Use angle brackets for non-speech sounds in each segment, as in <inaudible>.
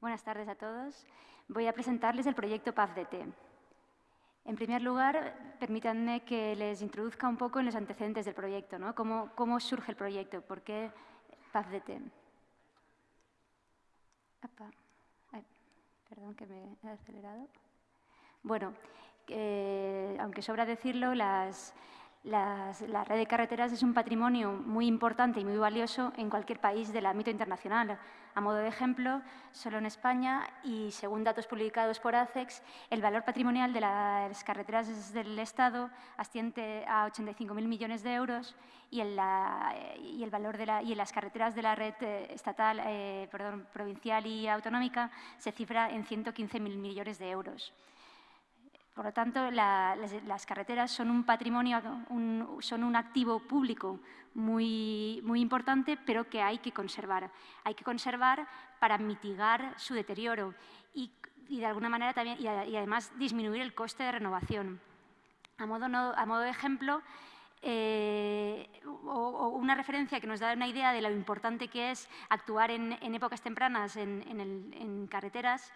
Buenas tardes a todos. Voy a presentarles el proyecto PAFDT. En primer lugar, permítanme que les introduzca un poco en los antecedentes del proyecto, ¿no? ¿Cómo, surge el proyecto? ¿Por qué PAFDT? Ay, perdón que me he acelerado. Bueno, eh, aunque sobra decirlo, las, las, la red de carreteras es un patrimonio muy importante y muy valioso en cualquier país del ámbito internacional. A modo de ejemplo, solo en España y según datos publicados por ACEX, el valor patrimonial de las carreteras del Estado asciende a 85.000 millones de euros y, el, la, y el valor de la, y en las carreteras de la red eh, estatal, eh, perdón, provincial y autonómica se cifra en 115.000 millones de euros. Por lo tanto, la, las, carreteras son un patrimonio, un, son un activo público muy, muy importante, pero que hay que conservar. Hay que conservar para mitigar su deterioro y, de alguna manera también, y, además disminuir el coste de renovación. A modo, a modo de ejemplo, eh, o, una referencia que nos da una idea de lo importante que es actuar en, épocas tempranas en, en carreteras,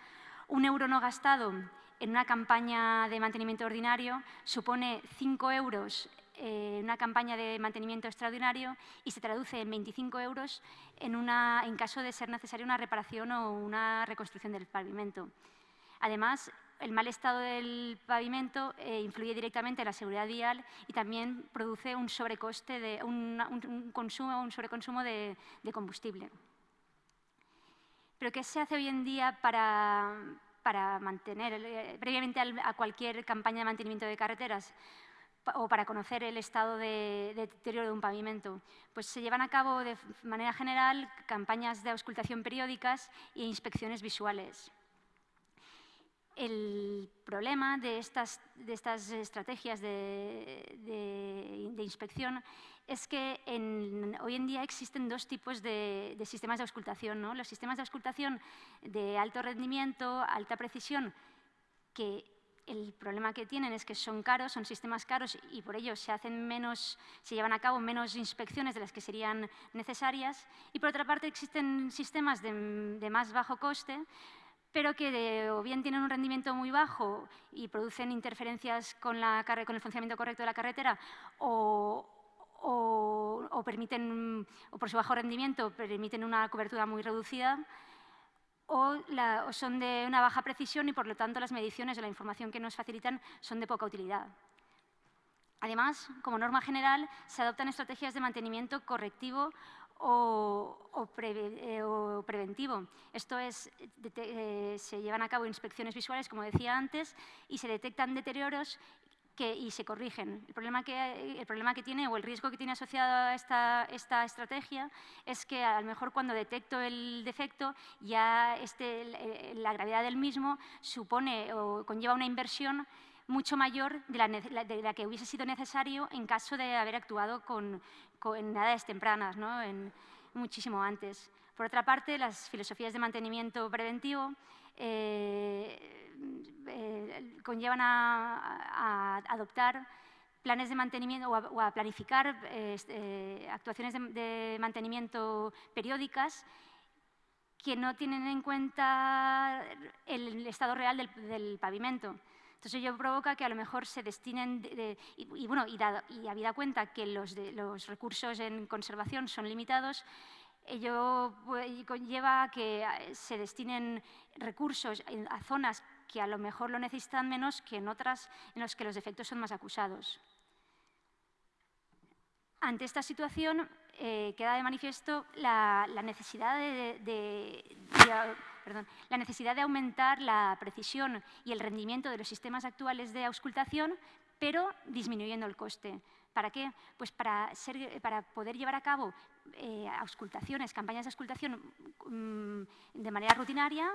un euro no gastado en una campaña de mantenimiento ordinario supone 5 euros en una campaña de mantenimiento extraordinario y se traduce en 25 euros en, una, en caso de ser necesaria una reparación o una reconstrucción del pavimento. Además, el mal estado del pavimento eh, influye directamente en la seguridad vial y también produce un sobrecoste, de, un, un, un consumo, un sobreconsumo de, de combustible. Pero ¿qué se hace hoy en día para, para mantener, eh, previamente a cualquier campaña de mantenimiento de carreteras o para conocer el estado de, de, deterioro de un pavimento. Pues se llevan a cabo de manera general campañas de auscultación periódicas e inspecciones visuales. El problema de estas, de estas estrategias de, de inspección es que hoy en día existen dos tipos de, sistemas de auscultación. ¿no? Los sistemas de auscultación de alto rendimiento, alta precisión, que el problema que tienen es que son caros, son sistemas caros y por ello se hacen menos, se llevan a cabo menos inspecciones de las que serían necesarias. Y por otra parte existen sistemas de, más bajo coste, pero que o bien tienen un rendimiento muy bajo y producen interferencias con, con el funcionamiento correcto de la carretera o, o, permiten, o por su bajo rendimiento, permiten una cobertura muy reducida, o, son de una baja precisión y, por lo tanto, las mediciones o la información que nos facilitan son de poca utilidad. Además, como norma general, se adoptan estrategias de mantenimiento correctivo o, eh, preventivo. Esto es, eh, se llevan a cabo inspecciones visuales, como decía antes, y se detectan deterioros que, y se corrigen. El problema, que, el problema que tiene o el riesgo que tiene asociado a esta, esta estrategia es que a lo mejor cuando detecto el defecto ya este, la gravedad del mismo supone o conlleva una inversión mucho mayor de la, de la, que hubiese sido necesario en caso de haber actuado con, con en edades tempranas, ¿no? en, muchísimo antes. Por otra parte, las filosofías de mantenimiento preventivo eh, eh, conllevan a, adoptar planes de mantenimiento o a, planificar eh, eh, actuaciones de, mantenimiento periódicas que no tienen en cuenta el estado real del, pavimento. Entonces ello provoca que a lo mejor se destinen, de, de, y, bueno, y, dado, y habida cuenta que los, los recursos en conservación son limitados, ello conlleva a que se destinen recursos a zonas que a lo mejor lo necesitan menos que en otras en las que los defectos son más acusados. Ante esta situación eh, queda de manifiesto la, necesidad de, la necesidad de aumentar la precisión y el rendimiento de los sistemas actuales de auscultación, pero disminuyendo el coste. ¿Para qué? Pues para, poder llevar a cabo eh, auscultaciones, campañas de auscultación mmm, de manera rutinaria,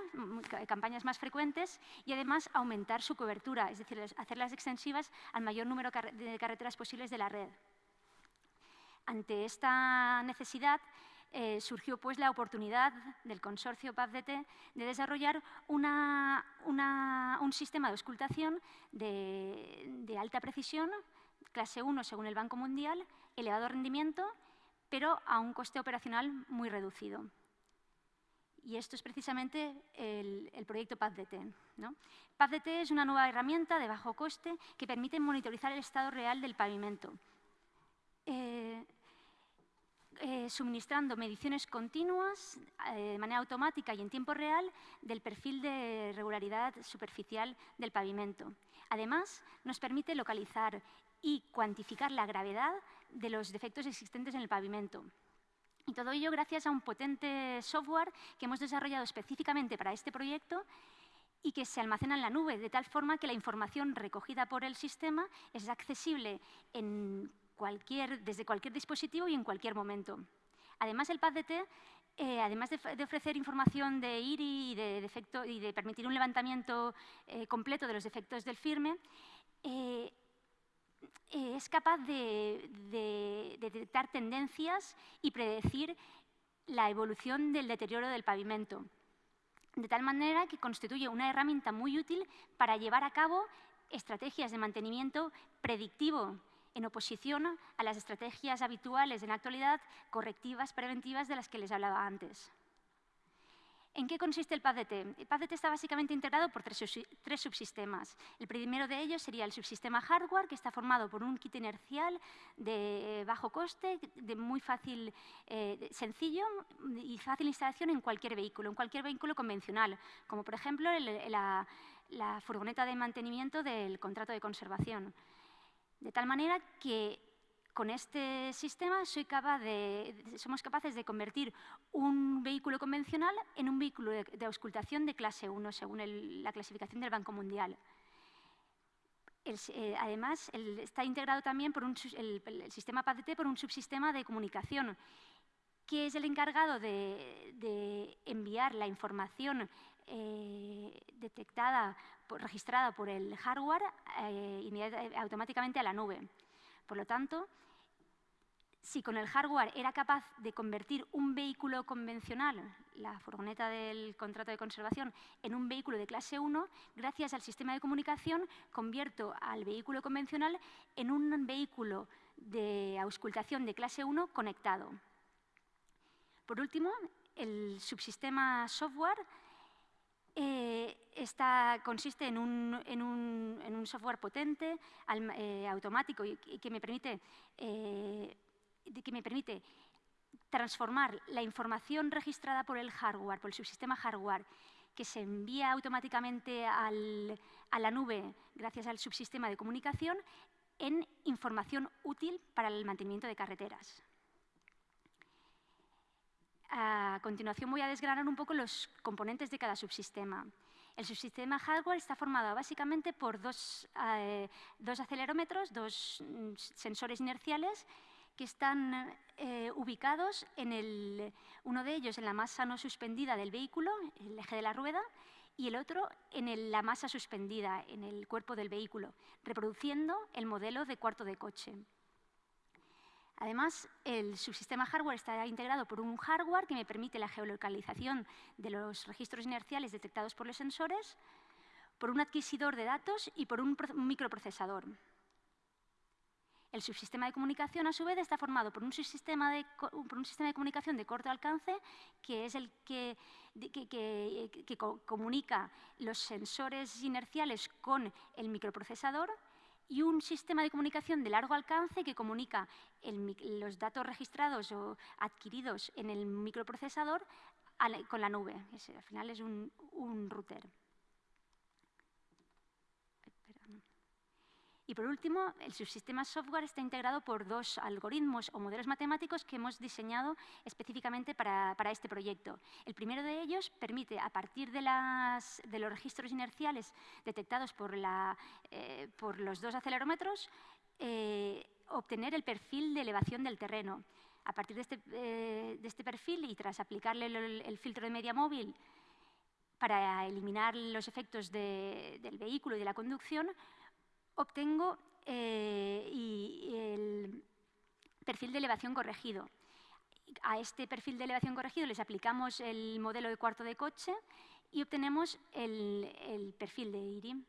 campañas más frecuentes y además aumentar su cobertura, es decir, hacerlas extensivas al mayor número de carreteras posibles de la red. Ante esta necesidad, eh, surgió pues la oportunidad del consorcio PAFDT de desarrollar un sistema de auscultación de alta precisión clase 1 según el Banco Mundial, elevado rendimiento, pero a un coste operacional muy reducido. Y esto es precisamente el, proyecto PathDT. ¿no? PathDT es una nueva herramienta de bajo coste que permite monitorizar el estado real del pavimento, eh, eh, suministrando mediciones continuas eh, de manera automática y en tiempo real del perfil de regularidad superficial del pavimento. Además, nos permite localizar y cuantificar la gravedad de los defectos existentes en el pavimento. Y todo ello gracias a un potente software que hemos desarrollado específicamente para este proyecto y que se almacena en la nube, de tal forma que la información recogida por el sistema es accesible desde cualquier dispositivo y en cualquier momento. Además, el PADDT, eh, además de, ofrecer información de IRI y de, y de permitir un levantamiento eh, completo de los defectos del firme, eh, eh, es capaz de, detectar tendencias y predecir la evolución del deterioro del pavimento, de tal manera que constituye una herramienta muy útil para llevar a cabo estrategias de mantenimiento predictivo en oposición a las estrategias habituales en la actualidad correctivas preventivas de las que les hablaba antes. ¿En qué consiste el PADT? El PADT está básicamente integrado por tres, subsistemas. El primero de ellos sería el subsistema hardware, que está formado por un kit inercial de bajo coste, de muy fácil, eh, sencillo y fácil instalación en cualquier vehículo, en cualquier vehículo convencional, como por ejemplo la, la furgoneta de mantenimiento del contrato de conservación. De tal manera que con este sistema somos capaces de convertir un vehículo convencional en un vehículo de, auscultación de clase 1, según la clasificación del Banco Mundial. Eh, además, está integrado también por el, sistema PADT por un subsistema de comunicación, que es el encargado de, enviar la información eh, detectada, registrada por el hardware eh, automáticamente a la nube. Por lo tanto, si con el hardware era capaz de convertir un vehículo convencional, la furgoneta del contrato de conservación, en un vehículo de clase 1, gracias al sistema de comunicación convierto al vehículo convencional en un vehículo de auscultación de clase 1 conectado. Por último, el subsistema software eh, consiste en un, software potente, eh, automático y, eh, que me permite transformar la información registrada por el hardware, por el subsistema hardware, que se envía automáticamente a la nube gracias al subsistema de comunicación, en información útil para el mantenimiento de carreteras. A continuación voy a desgranar un poco los componentes de cada subsistema. El subsistema hardware está formado básicamente por dos, eh, dos acelerómetros, dos mm, sensores inerciales que están eh, ubicados en el, uno de ellos en la masa no suspendida del vehículo, el eje de la rueda, y el otro en la masa suspendida, en el cuerpo del vehículo, reproduciendo el modelo de cuarto de coche. Además, el subsistema hardware está integrado por un hardware que me permite la geolocalización de los registros inerciales detectados por los sensores, por un adquisidor de datos y por un microprocesador. El subsistema de comunicación, a su vez, está formado por un, subsistema por un sistema de comunicación de corto alcance, que es el que, comunica los sensores inerciales con el microprocesador, y un sistema de comunicación de largo alcance que comunica los datos registrados o adquiridos en el microprocesador con la nube. al final es un router. Y por último, el subsistema software está integrado por dos algoritmos o modelos matemáticos que hemos diseñado específicamente para, este proyecto. El primero de ellos permite, a partir de, los registros inerciales detectados por, eh, los dos acelerómetros, eh, obtener el perfil de elevación del terreno. A partir de este, eh, este perfil y tras aplicarle el, filtro de media móvil para eliminar los efectos del vehículo y de la conducción, obtengo eh, el perfil de elevación corregido. A este perfil de elevación corregido les aplicamos el modelo de cuarto de coche y obtenemos el, perfil de IRI.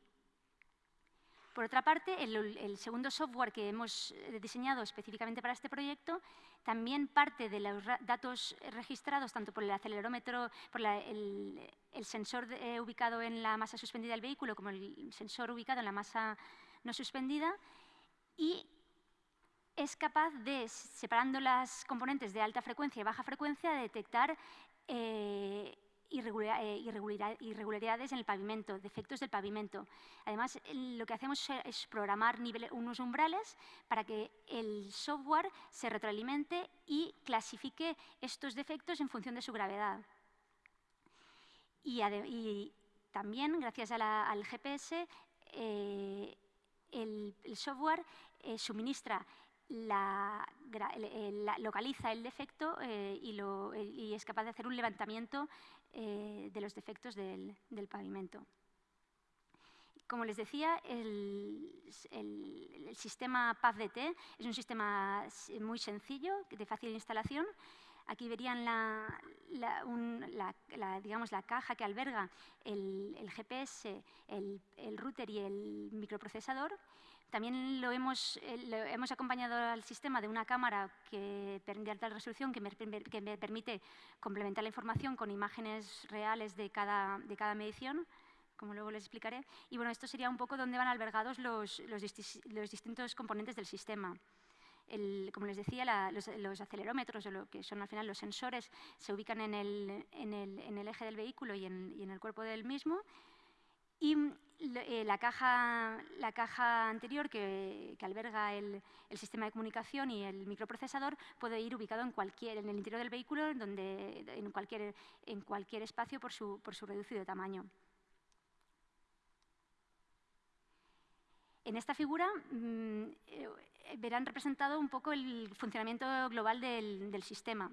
Por otra parte, el, segundo software que hemos diseñado específicamente para este proyecto también parte de los datos registrados tanto por el acelerómetro, por el, sensor eh, ubicado en la masa suspendida del vehículo como el sensor ubicado en la masa no suspendida y es capaz de, separando las componentes de alta frecuencia y baja frecuencia, detectar eh, eh, irregularidades en el pavimento, defectos del pavimento. Además, lo que hacemos es programar unos umbrales para que el software se retroalimente y clasifique estos defectos en función de su gravedad. Y, también, gracias al GPS, eh, el, software eh, suministra la, localiza el defecto y, es capaz de hacer un levantamiento eh, de los defectos del, pavimento. Como les decía, el, sistema PAVDT es un sistema muy sencillo, de fácil instalación. Aquí verían la, digamos, la caja que alberga el, GPS, el router y el microprocesador. También lo hemos, eh, hemos acompañado al sistema de una cámara que, de alta resolución que me, permite complementar la información con imágenes reales de cada, de cada medición como luego les explicaré. Y bueno, esto sería un poco donde van albergados los, los, distintos componentes del sistema. Como les decía, los, acelerómetros, o lo que son al final los sensores, se ubican en el, en el, en el eje del vehículo y en, en, el cuerpo del mismo. Y eh, la, caja, la caja anterior que, alberga el, sistema de comunicación y el microprocesador puede ir ubicado en, cualquier, en el interior del vehículo, donde, en, cualquier, en cualquier espacio por su, por su reducido tamaño. En esta figura mm, eh, verán representado un poco el funcionamiento global del sistema.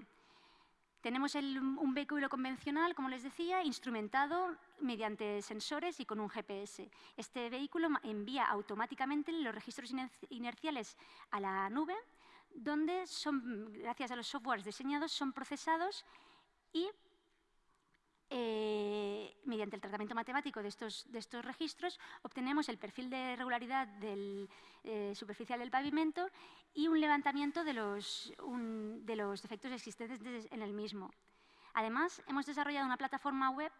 Tenemos un vehículo convencional, como les decía, instrumentado mediante sensores y con un GPS. Este vehículo envía automáticamente los registros inerciales a la nube, donde, gracias a los softwares diseñados, son procesados y eh, mediante el tratamiento matemático de estos, registros, obtenemos el perfil de regularidad del, eh, superficial del pavimento y un levantamiento de los, de los defectos existentes en el mismo. Además, hemos desarrollado una plataforma web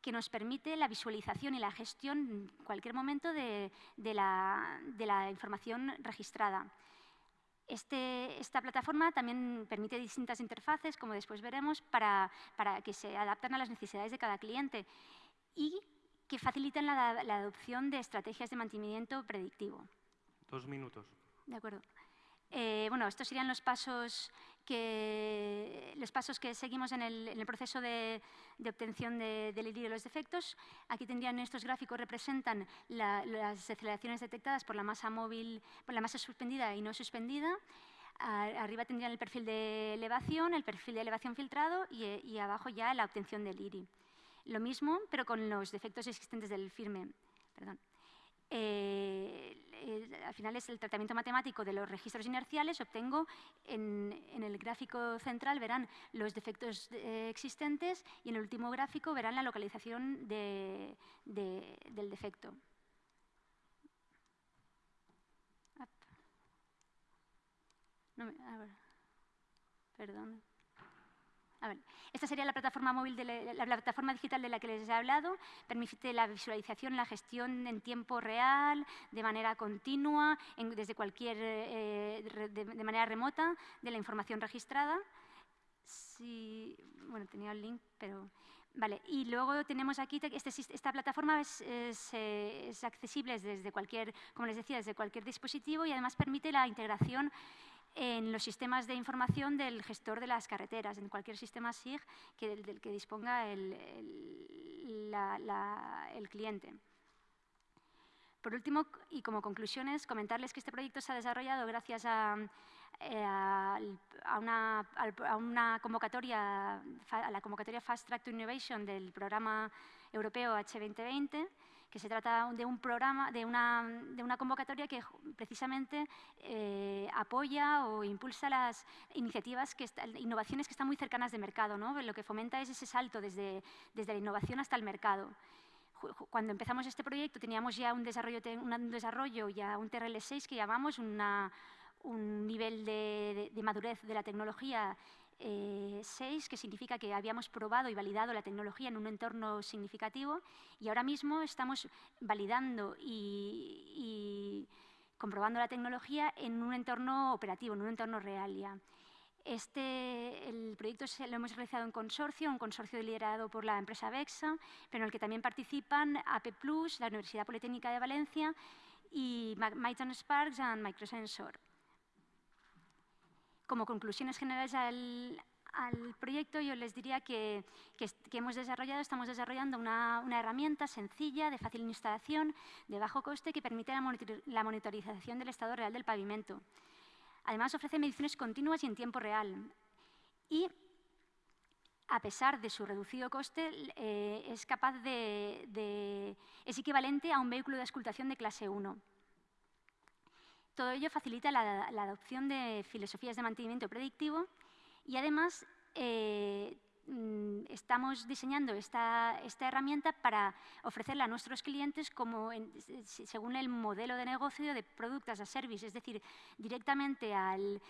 que nos permite la visualización y la gestión en cualquier momento de la información registrada. Este, esta plataforma también permite distintas interfaces, como después veremos, para, que se adapten a las necesidades de cada cliente y que faciliten la, adopción de estrategias de mantenimiento predictivo. Dos minutos. De acuerdo. Eh, bueno, estos serían los pasos que, los pasos que seguimos en el, proceso de, obtención del de, de los defectos. Aquí tendrían estos gráficos representan las aceleraciones detectadas por la masa móvil, por la masa suspendida y no suspendida. arriba tendrían el perfil de elevación, el perfil de elevación filtrado y, y abajo ya la obtención del IRI. Lo mismo, pero con los defectos existentes del firme. Perdón. Eh, al final es el tratamiento matemático de los registros inerciales, obtengo en, el gráfico central verán los defectos eh, existentes y en el último gráfico verán la localización del defecto. perdón. Esta sería la plataforma, móvil de la, plataforma digital de la que les he hablado. Permite la visualización, la gestión en tiempo real, de manera continua, desde cualquier, eh, de, manera remota, de la información registrada. bueno, tenía el link, pero... Vale, y luego tenemos aquí, este, esta plataforma es, es, accesible desde cualquier, como les decía, desde cualquier dispositivo y además permite la integración en los sistemas de información del gestor de las carreteras, en cualquier sistema SIG que, del, que disponga el, cliente. Por último, y como conclusiones, comentarles que este proyecto se ha desarrollado gracias a, eh, una, convocatoria, a la convocatoria Fast Track to Innovation del programa europeo H2020, que se trata de un programa, de una, de una convocatoria que precisamente eh, apoya o impulsa las iniciativas, que innovaciones que están muy cercanas de mercado. ¿no? Lo que fomenta es ese salto desde, desde la innovación hasta el mercado cuando empezamos este proyecto teníamos ya un desarrollo, un desarrollo ya un TRL6 que llamamos una, un nivel de, madurez de la tecnología 6, eh, que significa que habíamos probado y validado la tecnología en un entorno significativo y ahora mismo estamos validando y, comprobando la tecnología en un entorno operativo, en un entorno real ya. Este, el proyecto lo hemos realizado en consorcio, un consorcio liderado por la empresa VEXA, pero en el que también participan AP+, la Universidad Politécnica de Valencia y Myton Sparks y Microsensor. Como conclusiones generales al, proyecto, yo les diría que, hemos desarrollado, estamos desarrollando una, herramienta sencilla, de fácil instalación, de bajo coste, que permite la monitorización del estado real del pavimento. Además, ofrece mediciones continuas y en tiempo real. Y, a pesar de su reducido coste, eh, es capaz de, es equivalente a un vehículo de escultación de clase 1. Todo ello facilita la, adopción de filosofías de mantenimiento predictivo y además eh, estamos diseñando esta, herramienta para ofrecerla a nuestros clientes como según el modelo de negocio de productos a service, es decir, directamente al,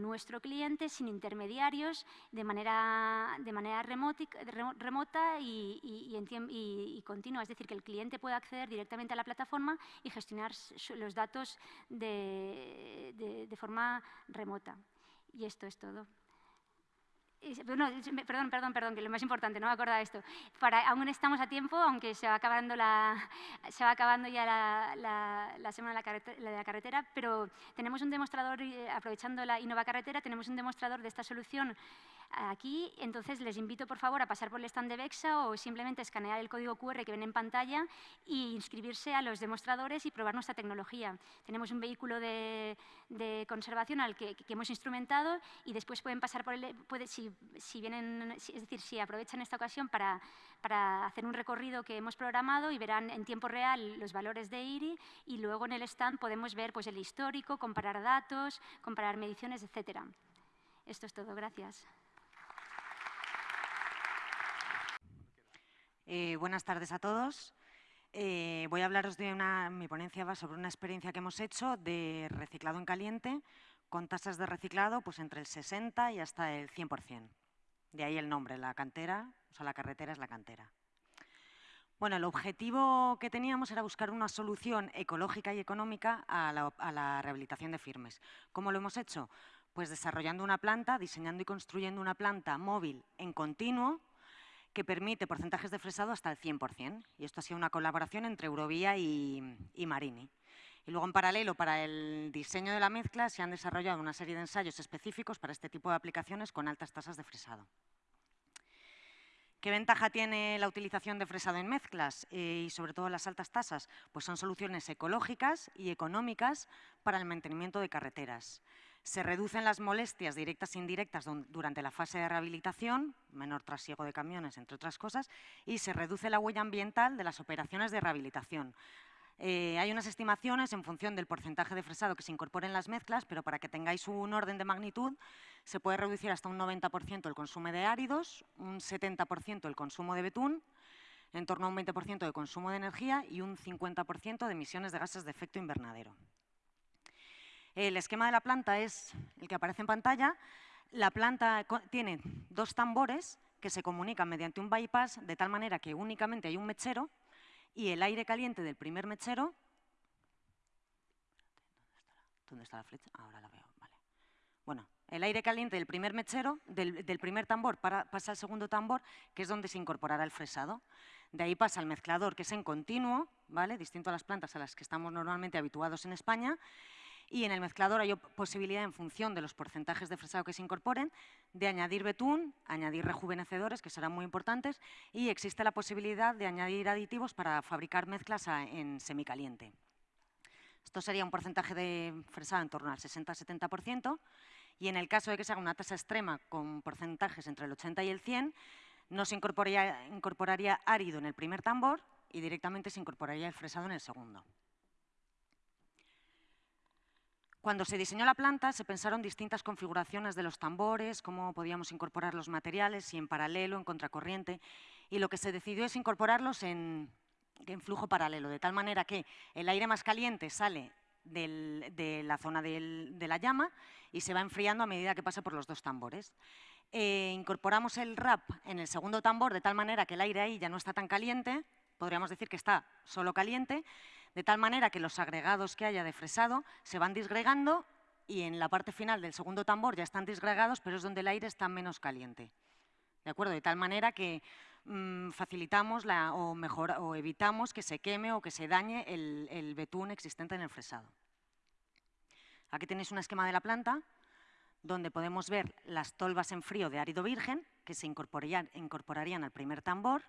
nuestro cliente sin intermediarios, de manera, de manera remota y, y, continua, es decir, que el cliente pueda acceder directamente a la plataforma y gestionar los datos de forma remota. Y esto es todo perdón, perdón, perdón, que lo más importante, no me acordaba esto. Para, aún estamos a tiempo, aunque se va acabando, la, se va acabando ya la, la, semana de la, carretera, de la, carretera, pero tenemos un demostrador, eh, aprovechando la Innova Carretera, tenemos un demostrador de esta solución aquí. Entonces, les invito, por favor, a pasar por el stand de VEXA o simplemente escanear el código QR que ven en pantalla e inscribirse a los demostradores y probar nuestra tecnología. Tenemos un vehículo de, conservación al que, hemos instrumentado y después pueden pasar por el... Puede, si, vienen, es decir, si aprovechan esta ocasión para, para hacer un recorrido que hemos programado y verán en tiempo real los valores de IRI y luego en el stand podemos ver pues, el histórico, comparar datos, comparar mediciones, etcétera. Esto es todo. Gracias. Eh, buenas tardes a todos. Eh, voy a hablaros de una, mi ponencia va sobre una experiencia que hemos hecho de reciclado en caliente con tasas de reciclado pues entre el 60 y hasta el 100%. De ahí el nombre, la cantera, o sea, la carretera es la cantera. Bueno, el objetivo que teníamos era buscar una solución ecológica y económica a la, a la rehabilitación de firmes. ¿Cómo lo hemos hecho? Pues desarrollando una planta, diseñando y construyendo una planta móvil en continuo, que permite porcentajes de fresado hasta el 100%. Y esto ha sido una colaboración entre Eurovía y, Marini. Y luego, en paralelo, para el diseño de la mezcla, se han desarrollado una serie de ensayos específicos para este tipo de aplicaciones con altas tasas de fresado. ¿Qué ventaja tiene la utilización de fresado en mezclas eh, y sobre todo las altas tasas? Pues son soluciones ecológicas y económicas para el mantenimiento de carreteras. Se reducen las molestias directas e indirectas durante la fase de rehabilitación, menor trasiego de camiones, entre otras cosas, y se reduce la huella ambiental de las operaciones de rehabilitación. Eh, hay unas estimaciones en función del porcentaje de fresado que se incorpore en las mezclas, pero para que tengáis un orden de magnitud, se puede reducir hasta un 90% el consumo de áridos, un 70% el consumo de betún, en torno a un 20% de consumo de energía y un 50% de emisiones de gases de efecto invernadero. El esquema de la planta es el que aparece en pantalla. La planta tiene dos tambores que se comunican mediante un bypass de tal manera que únicamente hay un mechero y el aire caliente del primer mechero... ¿Dónde está la flecha? Ahora la veo, vale. Bueno, el aire caliente del primer mechero, del, primer tambor, pasa al segundo tambor, que es donde se incorporará el fresado. De ahí pasa al mezclador, que es en continuo, ¿vale? distinto a las plantas a las que estamos normalmente habituados en España, y en el mezclador hay posibilidad, en función de los porcentajes de fresado que se incorporen, de añadir betún, añadir rejuvenecedores, que serán muy importantes, y existe la posibilidad de añadir aditivos para fabricar mezclas en semicaliente. Esto sería un porcentaje de fresado en torno al 60-70%, y en el caso de que se haga una tasa extrema con porcentajes entre el 80 y el 100, no se incorporaría, incorporaría árido en el primer tambor y directamente se incorporaría el fresado en el segundo. Cuando se diseñó la planta se pensaron distintas configuraciones de los tambores, cómo podíamos incorporar los materiales, y en paralelo, en contracorriente, y lo que se decidió es incorporarlos en, flujo paralelo, de tal manera que el aire más caliente sale de la zona de la llama y se va enfriando a medida que pasa por los dos tambores. Eh, incorporamos el RAP en el segundo tambor de tal manera que el aire ahí ya no está tan caliente, podríamos decir que está solo caliente, de tal manera que los agregados que haya de fresado se van disgregando y en la parte final del segundo tambor ya están disgregados, pero es donde el aire está menos caliente. ¿De acuerdo? De tal manera que mm, facilitamos la, o, mejor, o evitamos que se queme o que se dañe el, betún existente en el fresado. Aquí tenéis un esquema de la planta donde podemos ver las tolvas en frío de árido virgen, que se incorporarían, al primer tambor,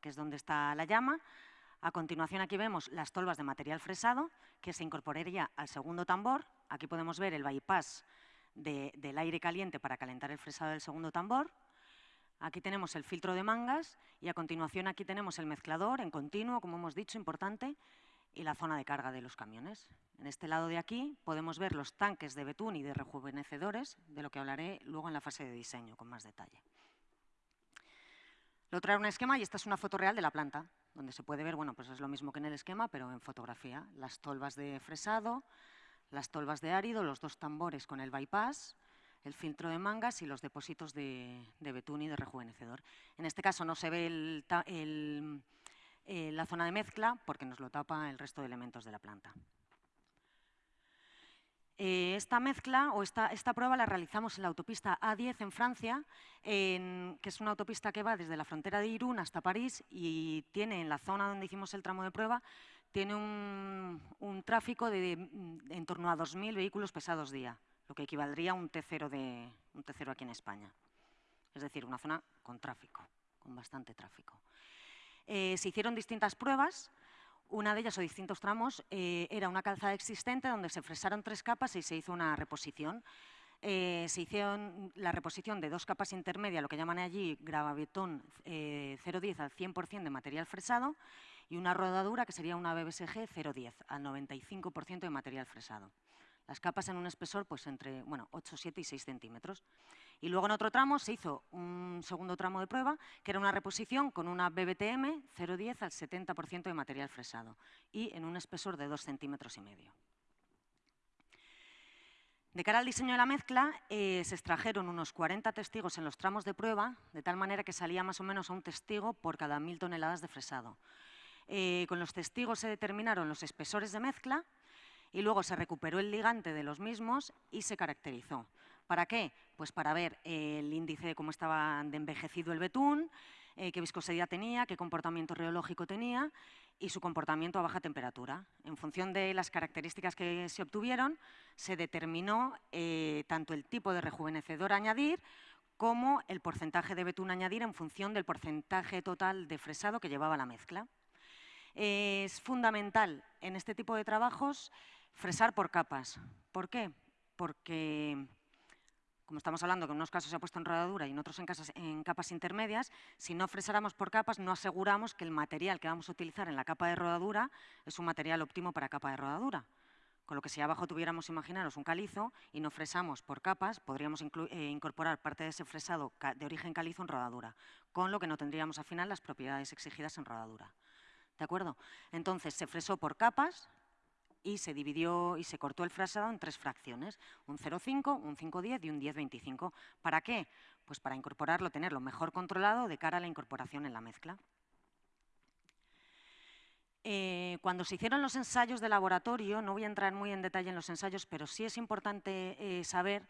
que es donde está la llama. A continuación aquí vemos las tolvas de material fresado, que se incorporaría al segundo tambor. Aquí podemos ver el bypass del aire caliente para calentar el fresado del segundo tambor. Aquí tenemos el filtro de mangas y a continuación aquí tenemos el mezclador en continuo, como hemos dicho, importante, y la zona de carga de los camiones. En este lado de aquí podemos ver los tanques de betún y de rejuvenecedores, de lo que hablaré luego en la fase de diseño con más detalle. Lo trae un esquema y esta es una foto real de la planta, donde se puede ver, bueno, pues es lo mismo que en el esquema, pero en fotografía. Las tolvas de fresado, las tolvas de árido, los dos tambores con el bypass, el filtro de mangas y los depósitos de, betún y de rejuvenecedor. En este caso no se ve eh, la zona de mezcla porque nos lo tapa el resto de elementos de la planta. Eh, esta mezcla o esta, esta, prueba la realizamos en la autopista A10 en Francia, que es una autopista que va desde la frontera de Irún hasta París y tiene en la zona donde hicimos el tramo de prueba, tiene un, tráfico de, en torno a 2.000 vehículos pesados día, lo que equivaldría a un T0, de, un T0 aquí en España. Es decir, una zona con tráfico, con bastante tráfico. Eh, se hicieron distintas pruebas, una de ellas o distintos tramos eh, era una calzada existente donde se fresaron tres capas y se hizo una reposición. Eh, se hicieron la reposición de dos capas intermedias, lo que llaman allí gravabetón 0,10 al 100% de material fresado y una rodadura que sería una BBSG 0,10 al 95% de material fresado. Las capas en un espesor pues entre bueno, 8, 7 y 6 centímetros. Y luego en otro tramo se hizo un segundo tramo de prueba, que era una reposición con una BBTM 0,10 al 70% de material fresado y en un espesor de 2 centímetros y medio. De cara al diseño de la mezcla, eh, se extrajeron unos 40 testigos en los tramos de prueba, de tal manera que salía más o menos a un testigo por cada mil toneladas de fresado. Eh, con los testigos se determinaron los espesores de mezcla y luego se recuperó el ligante de los mismos y se caracterizó. ¿Para qué? Pues para ver el índice de cómo estaba de envejecido el betún, eh, qué viscosidad tenía, qué comportamiento reológico tenía y su comportamiento a baja temperatura. En función de las características que se obtuvieron, se determinó eh, tanto el tipo de rejuvenecedor a añadir como el porcentaje de betún a añadir en función del porcentaje total de fresado que llevaba la mezcla. es fundamental en este tipo de trabajos fresar por capas. ¿Por qué? Porque como estamos hablando que en unos casos se ha puesto en rodadura y en otros en, capas intermedias, si no fresáramos por capas no aseguramos que el material que vamos a utilizar en la capa de rodadura es un material óptimo para capa de rodadura. Con lo que si abajo tuviéramos, imaginaros, un calizo y no fresamos por capas, podríamos eh, incorporar parte de ese fresado de origen calizo en rodadura, con lo que no tendríamos al final las propiedades exigidas en rodadura. ¿De acuerdo? Entonces, se fresó por capas, y se dividió y se cortó el frasado en tres fracciones, un 0,5, un 5,10 y un 10,25. ¿Para qué? Pues para incorporarlo, tenerlo mejor controlado de cara a la incorporación en la mezcla. Eh, cuando se hicieron los ensayos de laboratorio, no voy a entrar muy en detalle en los ensayos, pero sí es importante eh, saber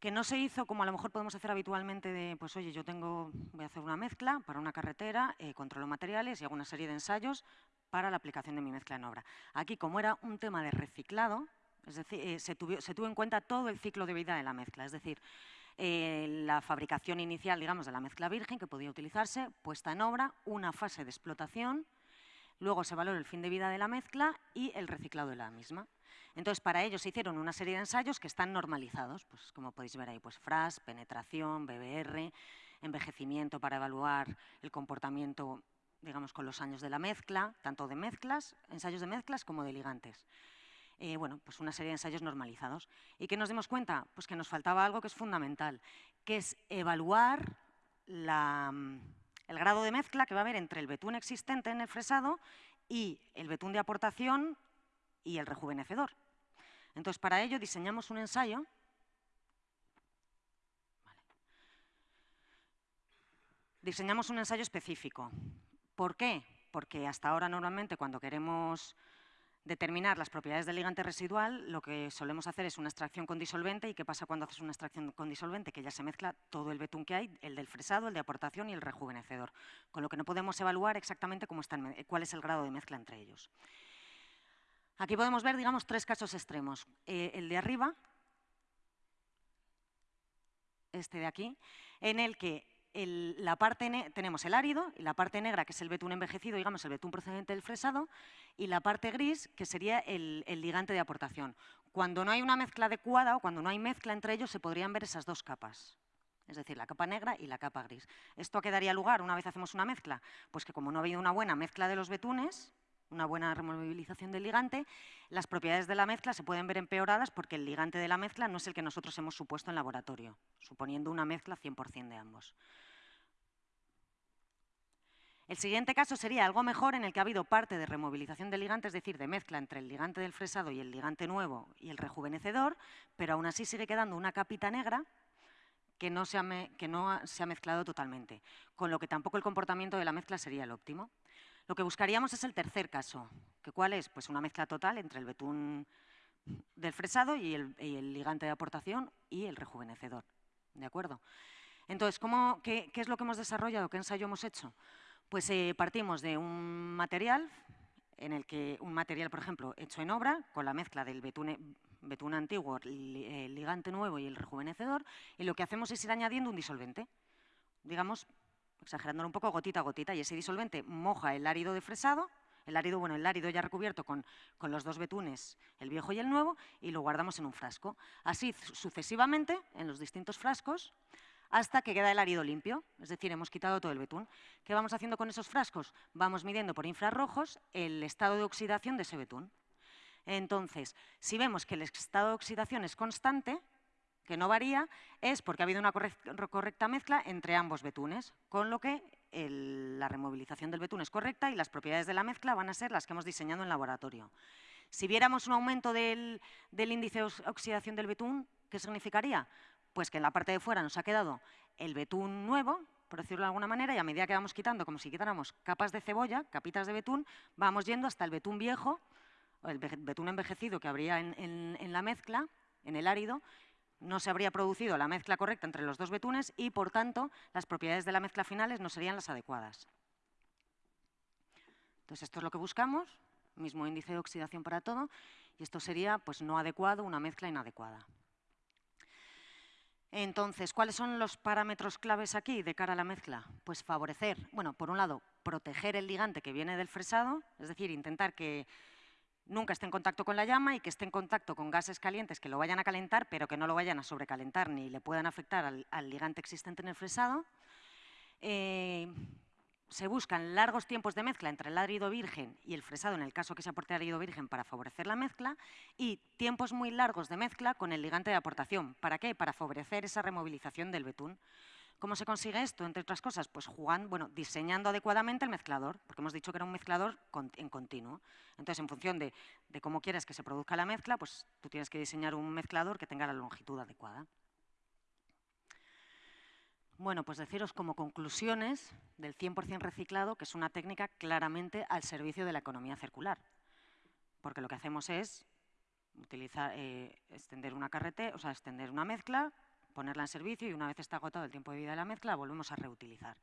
que no se hizo como a lo mejor podemos hacer habitualmente de, pues oye, yo tengo, voy a hacer una mezcla para una carretera, eh, controlo materiales y hago una serie de ensayos, para la aplicación de mi mezcla en obra. Aquí, como era un tema de reciclado, es decir, eh, se, tuvo, en cuenta todo el ciclo de vida de la mezcla, es decir, eh, la fabricación inicial, digamos, de la mezcla virgen que podía utilizarse, puesta en obra, una fase de explotación, luego se valoró el fin de vida de la mezcla y el reciclado de la misma. Entonces, para ello se hicieron una serie de ensayos que están normalizados, pues como podéis ver ahí, pues FRAS, penetración, BBR, envejecimiento para evaluar el comportamiento digamos, con los años de la mezcla, tanto de mezclas, ensayos de mezclas como de ligantes. Eh, bueno, pues una serie de ensayos normalizados. ¿Y qué nos dimos cuenta? Pues que nos faltaba algo que es fundamental, que es evaluar mm, el grado de mezcla que va a haber entre el betún existente en el fresado y el betún de aportación y el rejuvenecedor. Entonces, para ello diseñamos un ensayo diseñamos un ensayo específico. ¿Por qué? Porque hasta ahora normalmente cuando queremos determinar las propiedades del ligante residual, lo que solemos hacer es una extracción con disolvente. ¿Y qué pasa cuando haces una extracción con disolvente? Que ya se mezcla todo el betún que hay, el del fresado, el de aportación y el rejuvenecedor, con lo que no podemos evaluar exactamente cómo están, cuál es el grado de mezcla entre ellos. Aquí podemos ver, digamos, tres casos extremos. Eh, el de arriba, este de aquí, en el que la parte tenemos el árido y la parte negra, que es el betún envejecido, digamos, el betún procedente del fresado, y la parte gris, que sería el, ligante de aportación. Cuando no hay una mezcla adecuada o cuando no hay mezcla entre ellos, se podrían ver esas dos capas. Es decir, la capa negra y la capa gris. ¿Esto a qué lugar una vez hacemos una mezcla? Pues que como no ha habido una buena mezcla de los betunes, una buena removilización del ligante, las propiedades de la mezcla se pueden ver empeoradas porque el ligante de la mezcla no es el que nosotros hemos supuesto en laboratorio, suponiendo una mezcla 100% de ambos. El siguiente caso sería algo mejor en el que ha habido parte de removilización del ligante, es decir, de mezcla entre el ligante del fresado y el ligante nuevo y el rejuvenecedor, pero aún así sigue quedando una capita negra que no, se ha, mezclado totalmente, con lo que tampoco el comportamiento de la mezcla sería el óptimo. Lo que buscaríamos es el tercer caso, que ¿cuál es? Pues una mezcla total entre el betún del fresado y el, ligante de aportación y el rejuvenecedor. ¿De acuerdo? Entonces, qué, ¿qué es lo que hemos desarrollado? ¿Qué ensayo hemos hecho? Pues eh, partimos de un material, en el que un material, por ejemplo, hecho en obra, con la mezcla del betún, antiguo, el ligante nuevo y el rejuvenecedor, y lo que hacemos es ir añadiendo un disolvente, digamos, exagerándolo un poco, gotita a gotita, y ese disolvente moja el árido de fresado, el árido, bueno, el árido ya recubierto con, con, los dos betunes, el viejo y el nuevo, y lo guardamos en un frasco. Así sucesivamente, en los distintos frascos, hasta que queda el árido limpio, es decir, hemos quitado todo el betún. ¿Qué vamos haciendo con esos frascos? Vamos midiendo por infrarrojos el estado de oxidación de ese betún. Entonces, si vemos que el estado de oxidación es constante, que no varía, es porque ha habido una correcta mezcla entre ambos betunes, con lo que la removilización del betún es correcta y las propiedades de la mezcla van a ser las que hemos diseñado en laboratorio. Si viéramos un aumento del, del índice de oxidación del betún, ¿qué significaría? Pues que en la parte de fuera nos ha quedado el betún nuevo, por decirlo de alguna manera, y a medida que vamos quitando, como si quitáramos capas de cebolla, capitas de betún, vamos yendo hasta el betún viejo, el betún envejecido que habría en, en la mezcla, en el árido, no se habría producido la mezcla correcta entre los dos betunes y, por tanto, las propiedades de la mezcla finales no serían las adecuadas. Entonces, esto es lo que buscamos, mismo índice de oxidación para todo, y esto sería pues, no adecuado, una mezcla inadecuada. Entonces, ¿cuáles son los parámetros claves aquí de cara a la mezcla? Pues favorecer, bueno, por un lado, proteger el ligante que viene del fresado, es decir, intentar que nunca esté en contacto con la llama y que esté en contacto con gases calientes que lo vayan a calentar, pero que no lo vayan a sobrecalentar ni le puedan afectar al, ligante existente en el fresado. Eh, se buscan largos tiempos de mezcla entre el árido virgen y el fresado, en el caso que se aporte árido virgen, para favorecer la mezcla, y tiempos muy largos de mezcla con el ligante de aportación. ¿Para qué? Para favorecer esa removilización del betún. ¿Cómo se consigue esto? Entre otras cosas, pues diseñando adecuadamente el mezclador, porque hemos dicho que era un mezclador en continuo. Entonces, en función de, de cómo quieras que se produzca la mezcla, pues tú tienes que diseñar un mezclador que tenga la longitud adecuada. Bueno, pues deciros como conclusiones del 100% reciclado, que es una técnica claramente al servicio de la economía circular. Porque lo que hacemos es utilizar, eh, extender una carrete, o sea, extender una mezcla, ponerla en servicio y una vez está agotado el tiempo de vida de la mezcla, volvemos a reutilizar.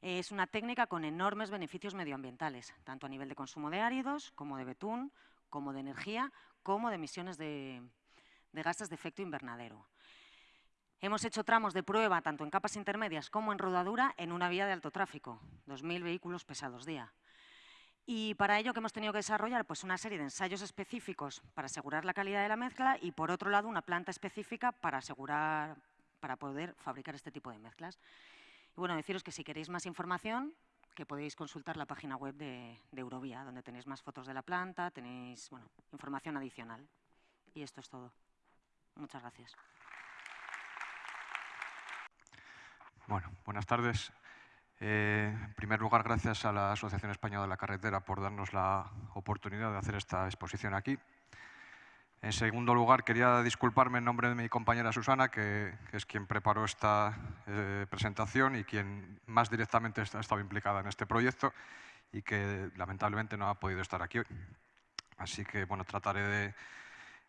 Es una técnica con enormes beneficios medioambientales, tanto a nivel de consumo de áridos, como de betún, como de energía, como de emisiones de gases de efecto invernadero. Hemos hecho tramos de prueba tanto en capas intermedias como en rodadura en una vía de alto tráfico, 2.000 vehículos pesados día. Y para ello que hemos tenido que desarrollar pues una serie de ensayos específicos para asegurar la calidad de la mezcla y por otro lado una planta específica para asegurar, para poder fabricar este tipo de mezclas. Y bueno, deciros que si queréis más información, que podéis consultar la página web de, de Eurovía, donde tenéis más fotos de la planta, tenéis bueno, información adicional. Y esto es todo. Muchas gracias. Buenas tardes. Eh, en primer lugar, gracias a la Asociación Española de la Carretera por darnos la oportunidad de hacer esta exposición aquí. En segundo lugar, quería disculparme en nombre de mi compañera Susana, que, es quien preparó esta eh, presentación y quien más directamente ha estado implicada en este proyecto y que lamentablemente no ha podido estar aquí hoy. Así que bueno, trataré de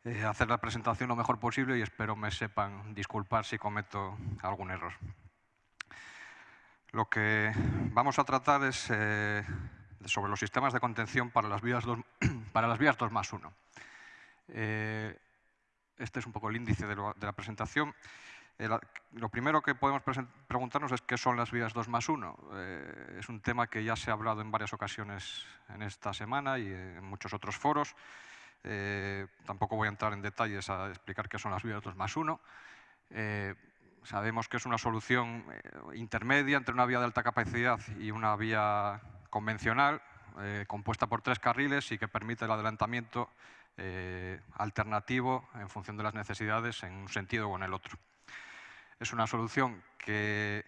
eh, hacer la presentación lo mejor posible y espero me sepan disculpar si cometo algún error. Lo que vamos a tratar es eh, sobre los sistemas de contención para las vías 2, <clears throat> para las vías 2 más 1. Eh, este es un poco el índice de, la presentación. lo primero que podemos preguntarnos es qué son las vías 2 más 1. es un tema que ya se ha hablado en varias ocasiones en esta semana y en muchos otros foros. Eh, tampoco voy a entrar en detalles a explicar qué son las vías 2 más 1. Eh, sabemos que es una solución eh, intermedia entre una vía de alta capacidad y una vía convencional, compuesta por tres carriles y que permite el adelantamiento alternativo en función de las necesidades en un sentido o en el otro. Es una solución que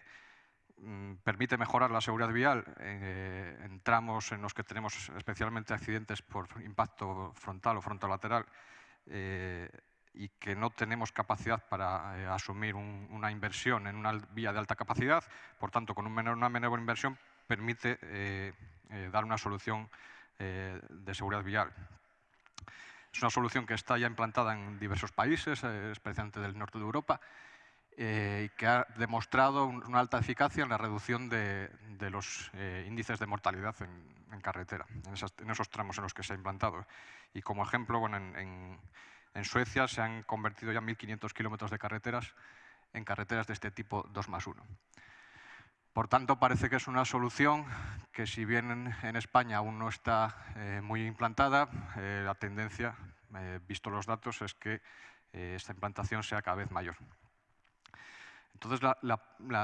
Mm, permite mejorar la seguridad vial eh, en tramos en los que tenemos especialmente accidentes por impacto frontal o frontolateral eh, y que no tenemos capacidad para eh, asumir una inversión en una vía de alta capacidad, por tanto, con una menor inversión permite dar una solución de seguridad vial. Es una solución que está ya implantada en diversos países, especialmente del norte de Europa, eh, que ha demostrado una alta eficacia en la reducción de, los eh, índices de mortalidad en, carretera, en, esos tramos en los que se ha implantado. Y como ejemplo, bueno, en, Suecia se han convertido ya 1.500 kilómetros de carreteras en carreteras de este tipo 2 más 1. Por tanto, parece que es una solución que si bien en, España aún no está eh, muy implantada, la tendencia, visto los datos, es que esta implantación sea cada vez mayor. Entonces,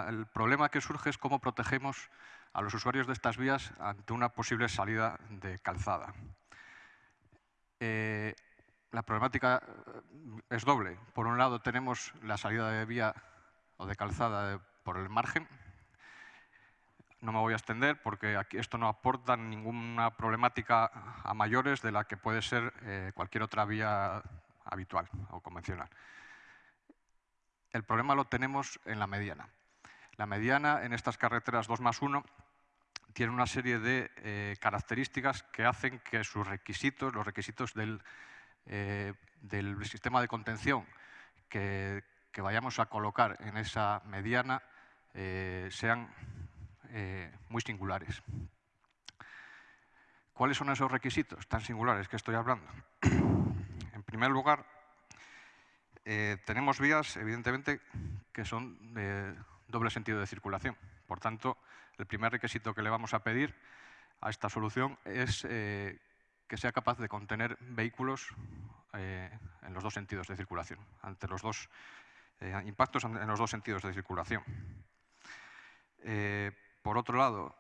el problema que surge es cómo protegemos a los usuarios de estas vías ante una posible salida de calzada. Eh, la problemática eh, es doble. Por un lado tenemos la salida de vía o de calzada por el margen. No me voy a extender porque aquí esto no aporta ninguna problemática a mayores de la que puede ser eh, cualquier otra vía habitual o convencional. El problema lo tenemos en la mediana. La mediana en estas carreteras 2 más 1 tiene una serie de eh, características que hacen que sus requisitos, los requisitos del, eh, sistema de contención que, vayamos a colocar en esa mediana eh, sean muy singulares. ¿Cuáles son esos requisitos tan singulares que estoy hablando? <clears throat> En primer lugar, eh, tenemos vías, evidentemente, que son de doble sentido de circulación. Por tanto, el primer requisito que le vamos a pedir a esta solución es eh, que sea capaz de contener vehículos eh, en los dos sentidos de circulación, ante los dos impactos en los dos sentidos de circulación. por otro lado,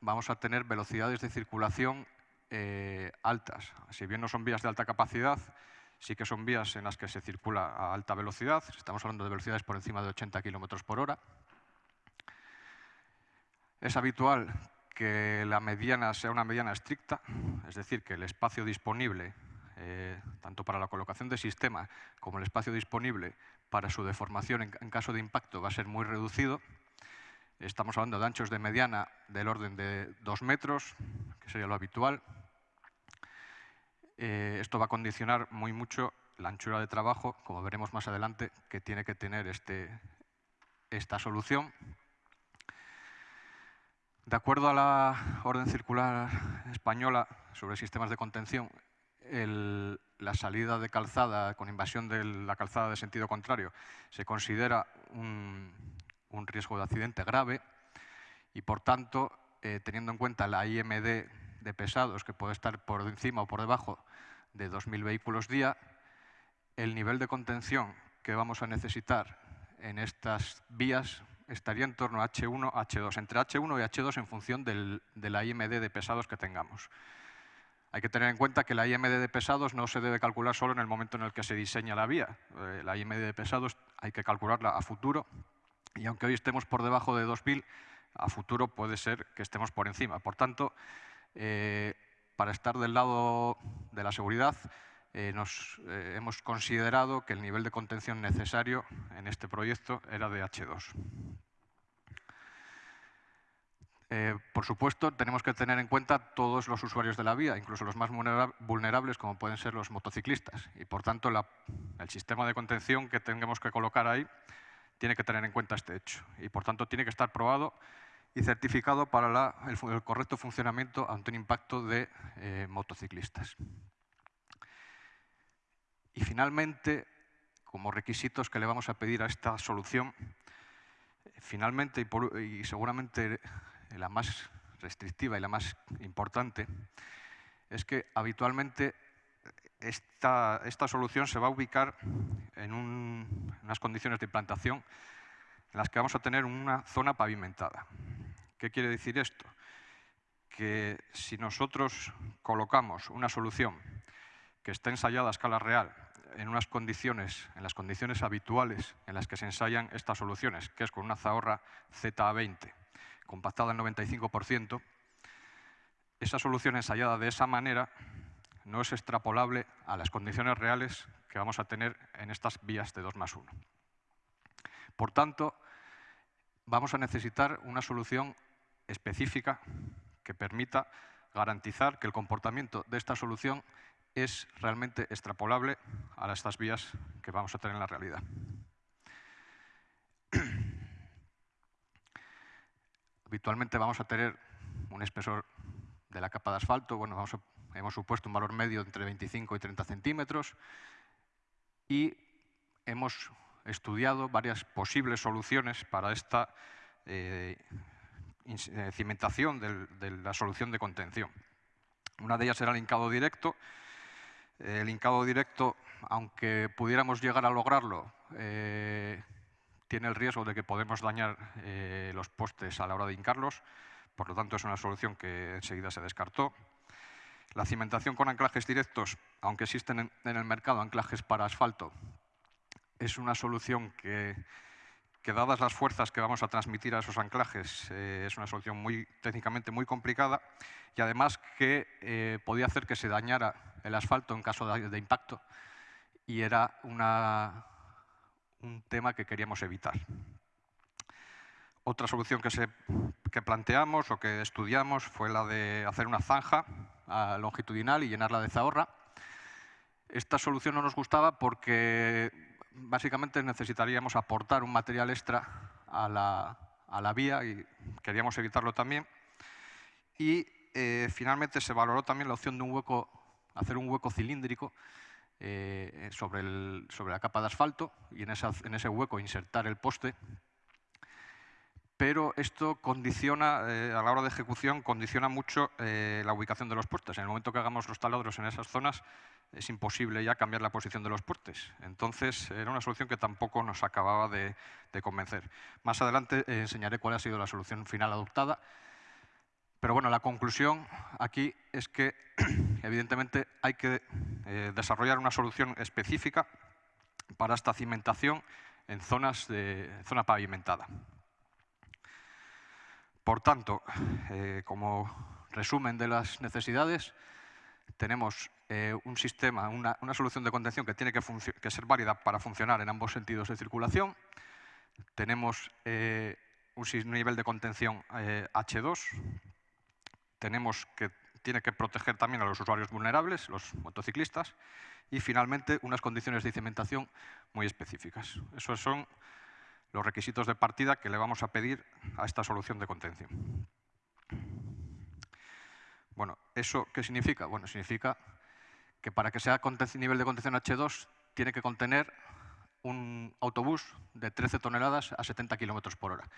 vamos a tener velocidades de circulación altas. Si bien no son vías de alta capacidad, sí que son vías en las que se circula a alta velocidad, estamos hablando de velocidades por encima de 80 km por hora. Es habitual que la mediana sea una mediana estricta, es decir, que el espacio disponible, eh, tanto para la colocación de sistema como el espacio disponible para su deformación en, caso de impacto va a ser muy reducido. Estamos hablando de anchos de mediana del orden de 2 metros, que sería lo habitual, eh, esto va a condicionar muy mucho la anchura de trabajo, como veremos más adelante, que tiene que tener este, esta solución. De acuerdo a la orden circular española sobre sistemas de contención, la salida de calzada con invasión de la calzada de sentido contrario se considera un, riesgo de accidente grave y, por tanto, eh, teniendo en cuenta la IMD de pesados que puede estar por encima o por debajo de 2.000 vehículos día, el nivel de contención que vamos a necesitar en estas vías estaría en torno a H1, H2, entre H1 y H2 en función del, de la IMD de pesados que tengamos. Hay que tener en cuenta que la IMD de pesados no se debe calcular solo en el momento en el que se diseña la vía. Eh, la IMD de pesados hay que calcularla a futuro y aunque hoy estemos por debajo de 2.000, a futuro puede ser que estemos por encima. Por tanto, eh, para estar del lado de la seguridad, eh, nos, eh, hemos considerado que el nivel de contención necesario en este proyecto era de H2. por supuesto, tenemos que tener en cuenta todos los usuarios de la vía, incluso los más vulnerables, como pueden ser los motociclistas. Y, por tanto, el sistema de contención que tengamos que colocar ahí tiene que tener en cuenta este hecho. Y, por tanto, tiene que estar probado y certificado para el, correcto funcionamiento ante un impacto de eh, motociclistas. Y finalmente, como requisitos que le vamos a pedir a esta solución, finalmente y, seguramente la más restrictiva y la más importante, es que habitualmente esta, esta solución se va a ubicar en unas condiciones de implantación en las que vamos a tener una zona pavimentada. ¿Qué quiere decir esto? Que si nosotros colocamos una solución que esté ensayada a escala real en unas condiciones, en las condiciones habituales en las que se ensayan estas soluciones, que es con una zahorra ZA20 compactada al 95%, esa solución ensayada de esa manera no es extrapolable a las condiciones reales que vamos a tener en estas vías de 2 más 1. Por tanto, vamos a necesitar una solución específica que permita garantizar que el comportamiento de esta solución es realmente extrapolable a estas vías que vamos a tener en la realidad. <clears throat> Habitualmente vamos a tener un espesor de la capa de asfalto, bueno, hemos supuesto un valor medio entre 25 y 30 centímetros y hemos estudiado varias posibles soluciones para esta eh, eh, cimentación de la solución de contención. Una de ellas era el hincado directo. El hincado directo, aunque pudiéramos llegar a lograrlo, eh, tiene el riesgo de que podemos dañar los postes a la hora de hincarlos, por lo tanto es una solución que enseguida se descartó. La cimentación con anclajes directos, aunque existen en el mercado anclajes para asfalto, es una solución que, dadas las fuerzas que vamos a transmitir a esos anclajes, eh, es una solución muy, técnicamente muy complicada y además que eh, podía hacer que se dañara el asfalto en caso de, impacto y era un tema que queríamos evitar. Otra solución que, se, que planteamos o que estudiamos fue la de hacer una zanja longitudinal y llenarla de zahorra. Esta solución no nos gustaba porque básicamente necesitaríamos aportar un material extra a la, vía y queríamos evitarlo también. Y eh, finalmente se valoró también la opción de un hueco, hacer un hueco cilíndrico eh, sobre, la capa de asfalto y en, ese hueco insertar el poste. Pero esto condiciona, eh, a la hora de ejecución, condiciona mucho la ubicación de los postes. En el momento que hagamos los taladros en esas zonas, es imposible ya cambiar la posición de los puertes. Entonces, era una solución que tampoco nos acababa de, convencer. Más adelante eh, enseñaré cuál ha sido la solución final adoptada. Pero bueno, la conclusión aquí es que, <clears throat> evidentemente, hay que eh, desarrollar una solución específica para esta cimentación en zonas de zona pavimentada. Por tanto, eh, como resumen de las necesidades, tenemos eh, un sistema, una, solución de contención que tiene que, ser válida para funcionar en ambos sentidos de circulación. Tenemos un nivel de contención H2. Tenemos que tiene que proteger también a los usuarios vulnerables, los motociclistas. Y finalmente, unas condiciones de cimentación muy específicas. Esos son los requisitos de partida que le vamos a pedir a esta solución de contención. Bueno, ¿eso qué significa? Bueno, significa que para que sea nivel de contención H2 tiene que contener un autobús de 13 toneladas a 70 kilómetros por hora.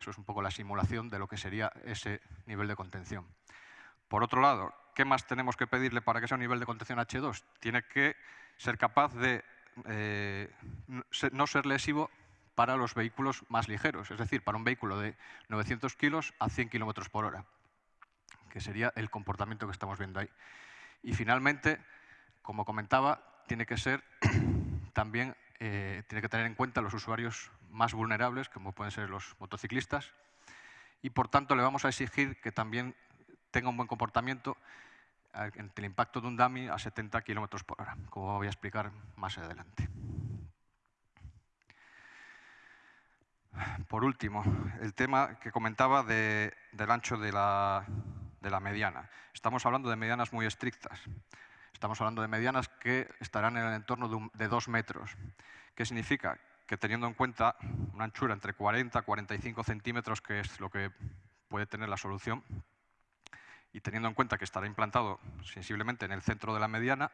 Eso es un poco la simulación de lo que sería ese nivel de contención. Por otro lado, ¿qué más tenemos que pedirle para que sea un nivel de contención H2? Tiene que ser capaz de eh, no ser lesivo para los vehículos más ligeros, es decir, para un vehículo de 900 kilos a 100 kilómetros por hora, que sería el comportamiento que estamos viendo ahí. Y finalmente, como comentaba, tiene que ser <clears throat> también, eh, tiene que tener en cuenta los usuarios más vulnerables, como pueden ser los motociclistas, y por tanto le vamos a exigir que también tenga un buen comportamiento ante el impacto de un dummy a 70 km por hora, como voy a explicar más adelante. Por último, el tema que comentaba del ancho de la, mediana. Estamos hablando de medianas muy estrictas. Estamos hablando de medianas que estarán en el entorno de, dos metros. ¿Qué significa? Que teniendo en cuenta una anchura entre 40 y 45 centímetros, que es lo que puede tener la solución, y teniendo en cuenta que estará implantado sensiblemente en el centro de la mediana,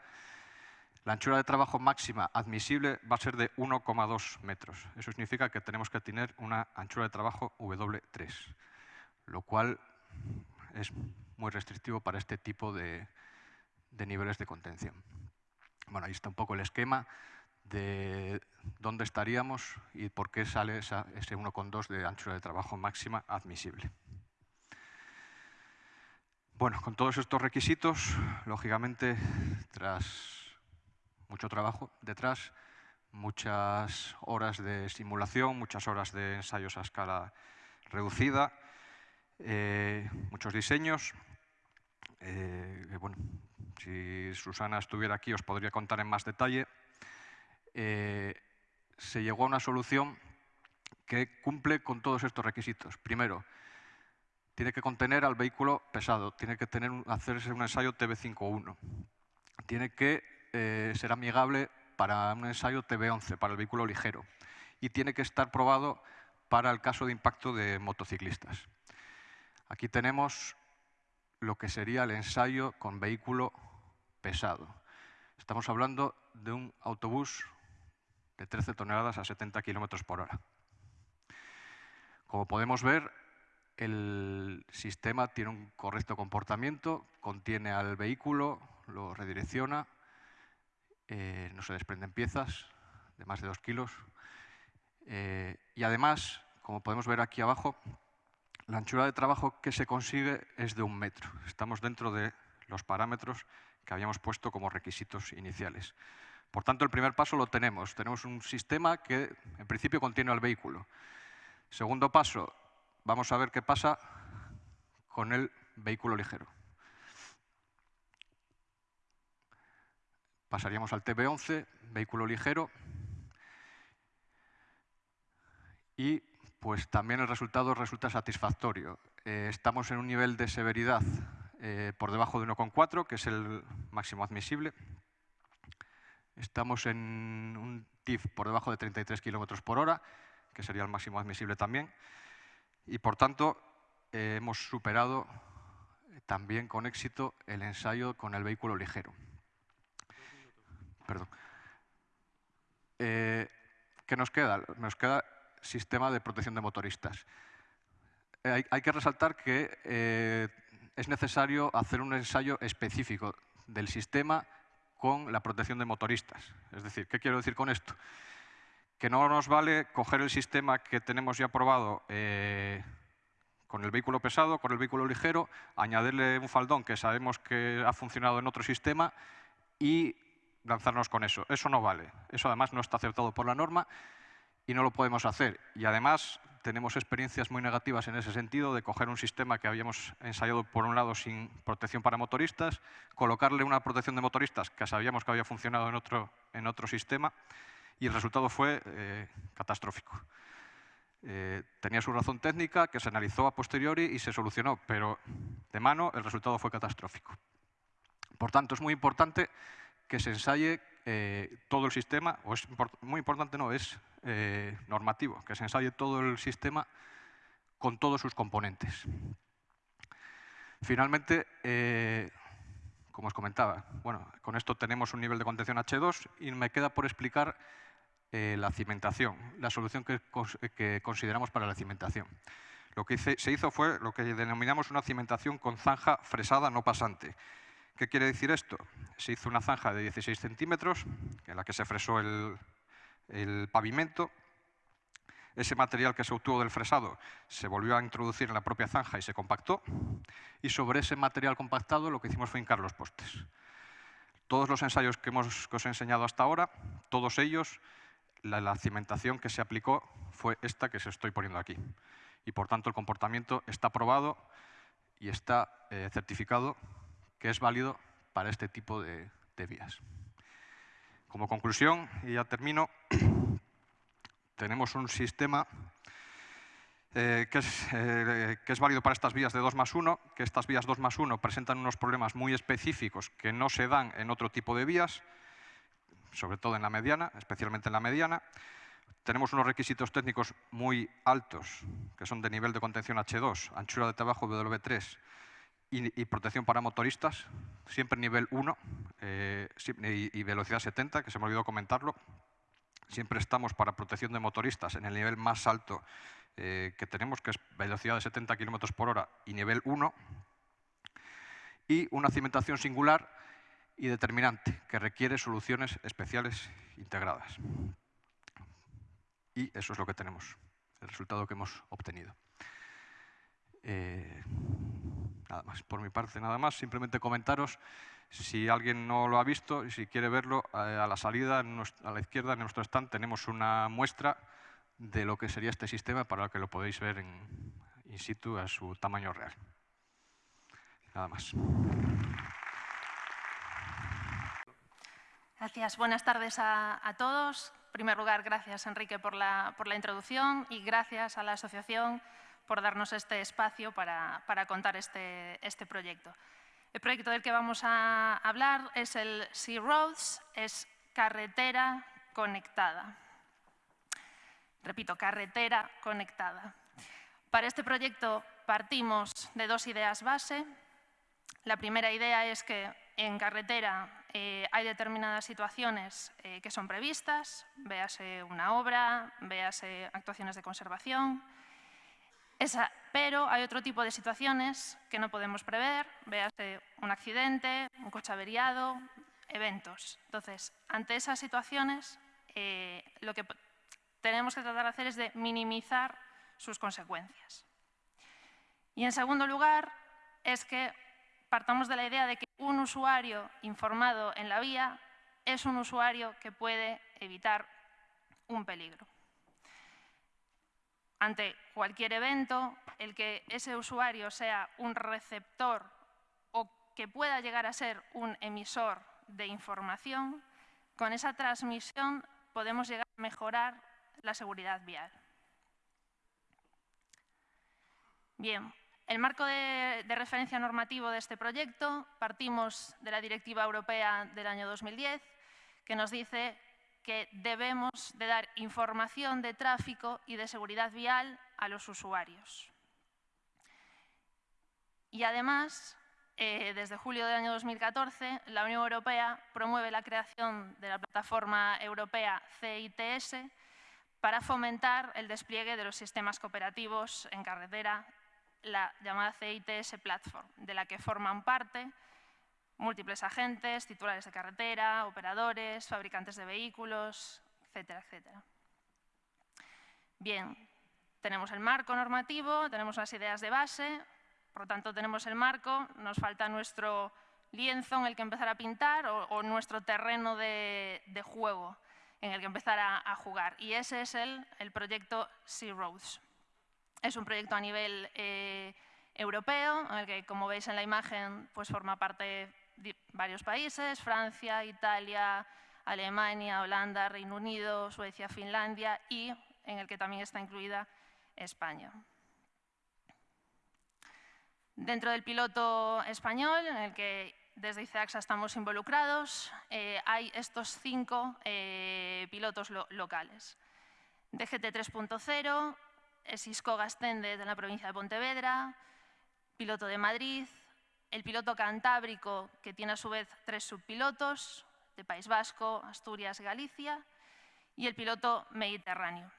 la anchura de trabajo máxima admisible va a ser de 1,2 metros. Eso significa que tenemos que tener una anchura de trabajo W3, lo cual es muy restrictivo para este tipo de, niveles de contención. Bueno, ahí está un poco el esquema de dónde estaríamos y por qué sale ese 1,2 de anchura de trabajo máxima admisible. Bueno, con todos estos requisitos, lógicamente, tras mucho trabajo detrás, muchas horas de simulación, muchas horas de ensayos a escala reducida, eh, muchos diseños. Eh, bueno, si Susana estuviera aquí os podría contar en más detalle. Eh, se llegó a una solución que cumple con todos estos requisitos. Primero, tiene que contener al vehículo pesado, tiene que tener, hacerse un ensayo TB51, tiene que eh, ser amigable para un ensayo TB11, para el vehículo ligero, y tiene que estar probado para el caso de impacto de motociclistas. Aquí tenemos lo que sería el ensayo con vehículo pesado. Estamos hablando de un autobús de 13 toneladas a 70 kilómetros por hora. Como podemos ver, el sistema tiene un correcto comportamiento, contiene al vehículo, lo redirecciona, eh, no se desprenden piezas de más de dos kilos. Eh, y además, como podemos ver aquí abajo, la anchura de trabajo que se consigue es de un metro. Estamos dentro de los parámetros que habíamos puesto como requisitos iniciales. Por tanto, el primer paso lo tenemos. Tenemos un sistema que en principio contiene al vehículo. Segundo paso, vamos a ver qué pasa con el vehículo ligero. Pasaríamos al TB11, vehículo ligero, y pues también el resultado resulta satisfactorio. Eh, estamos en un nivel de severidad eh, por debajo de 1,4, que es el máximo admisible. Estamos en un TIF por debajo de 33 km por hora, que sería el máximo admisible también y por tanto eh, hemos superado también con éxito el ensayo con el vehículo ligero. Perdón. Eh, ¿Qué nos queda? Nos queda sistema de protección de motoristas. Eh, hay, que resaltar que es necesario hacer un ensayo específico del sistema con la protección de motoristas. Es decir, ¿qué quiero decir con esto? Que no nos vale coger el sistema que tenemos ya probado eh, con el vehículo pesado, con el vehículo ligero, añadirle un faldón que sabemos que ha funcionado en otro sistema y lanzarnos con eso. Eso no vale. Eso además no está aceptado por la norma y no lo podemos hacer. Y además tenemos experiencias muy negativas en ese sentido de coger un sistema que habíamos ensayado por un lado sin protección para motoristas, colocarle una protección de motoristas que sabíamos que había funcionado en otro, en otro sistema y el resultado fue eh, catastrófico. Eh, tenía su razón técnica que se analizó a posteriori y se solucionó, pero de mano el resultado fue catastrófico. Por tanto, es muy importante que se ensaye eh, todo el sistema, o es muy importante, no, es normativo, que se ensaye todo el sistema con todos sus componentes. Finalmente, como os comentaba, bueno, con esto tenemos un nivel de contención H2 y me queda por explicar eh, la cimentación, la solución que, consideramos para la cimentación. Lo que se hizo fue lo que denominamos una cimentación con zanja fresada no pasante. ¿Qué quiere decir esto? Se hizo una zanja de 16 centímetros en la que se fresó el, pavimento. Ese material que se obtuvo del fresado se volvió a introducir en la propia zanja y se compactó. Y sobre ese material compactado lo que hicimos fue hincar los postes. Todos los ensayos que, hemos, que os he enseñado hasta ahora, todos ellos la, cimentación que se aplicó fue esta que se estoy poniendo aquí. y por tanto el comportamiento está probado y está eh, certificado que es válido para este tipo de, vías. Como conclusión, y ya termino, <clears throat> tenemos un sistema eh, que, es, eh, que, es, válido para estas vías de 2 más 1, que estas vías 2 más 1 presentan unos problemas muy específicos que no se dan en otro tipo de vías, sobre todo en la mediana, especialmente en la mediana. Tenemos unos requisitos técnicos muy altos, que son de nivel de contención H2, anchura de trabajo W3 y, protección para motoristas, siempre nivel 1 eh, y, velocidad 70, que se me olvidó comentarlo. Siempre estamos para protección de motoristas en el nivel más alto eh, que tenemos, que es velocidad de 70 km por hora y nivel 1. Y una cimentación singular y determinante, que requiere soluciones especiales integradas. Y eso es lo que tenemos, el resultado que hemos obtenido. Eh, nada más, por mi parte nada más, simplemente comentaros si alguien no lo ha visto y si quiere verlo, eh, a la salida, a la izquierda, en nuestro stand, tenemos una muestra de lo que sería este sistema para que lo podéis ver in situ a su tamaño real. Nada más. Gracias. Buenas tardes a, todos. En primer lugar, gracias Enrique por la, introducción y gracias a la asociación por darnos este espacio para, para contar este, este, proyecto. El proyecto del que vamos a hablar es el Sea Roads, es carretera conectada. Repito, carretera conectada. Para este proyecto partimos de dos ideas base. La primera idea es que en carretera eh, hay determinadas situaciones eh, que son previstas, véase una obra, véase actuaciones de conservación, pero hay otro tipo de situaciones que no podemos prever, véase un accidente, un coche averiado, eventos. Entonces, ante esas situaciones, eh, lo que tenemos que tratar de hacer es de minimizar sus consecuencias. Y en segundo lugar, es que partamos de la idea de que un usuario informado en la vía es un usuario que puede evitar un peligro. Ante cualquier evento, el que ese usuario sea un receptor o que pueda llegar a ser un emisor de información, con esa transmisión podemos llegar a mejorar la seguridad vial. Bien, el marco de, referencia normativo de este proyecto partimos de la Directiva Europea del año 2010, que nos dice que debemos de dar información de tráfico y de seguridad vial a los usuarios. Y además, eh, desde julio del año 2014, la Unión Europea promueve la creación de la plataforma europea CITS para fomentar el despliegue de los sistemas cooperativos en carretera la llamada CITS Platform, de la que forman parte múltiples agentes, titulares de carretera, operadores, fabricantes de vehículos, etcétera, etcétera. Bien, tenemos el marco normativo, tenemos las ideas de base, por lo tanto tenemos el marco, nos falta nuestro lienzo en el que empezar a pintar o, nuestro terreno de, juego en el que empezar a, jugar. Y ese es el, el proyecto Sea Roads. Es un proyecto a nivel eh, europeo, en el que, como veis en la imagen, pues forma parte de varios países, Francia, Italia, Alemania, Holanda, Reino Unido, Suecia, Finlandia y en el que también está incluida España. Dentro del piloto español, en el que desde ICEAXA estamos involucrados, eh, hay estos cinco eh, pilotos locales. DGT 3.0, es Isco Gastende de la provincia de Pontevedra, piloto de Madrid, el piloto cantábrico, que tiene a su vez tres subpilotos, de País Vasco, Asturias, Galicia, y el piloto mediterráneo.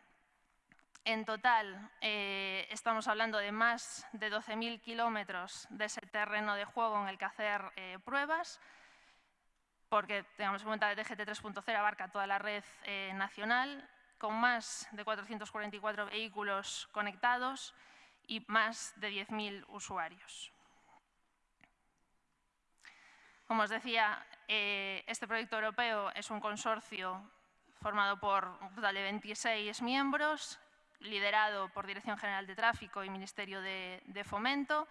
En total, eh, estamos hablando de más de 12.000 kilómetros de ese terreno de juego en el que hacer eh, pruebas, porque tengamos en cuenta que DGT 3.0 abarca toda la red eh, nacional con más de 444 vehículos conectados y más de 10.000 usuarios. Como os decía, eh, este proyecto europeo es un consorcio formado por de 26 miembros. liderado por Dirección General de Tráfico y Ministerio de, Fomento,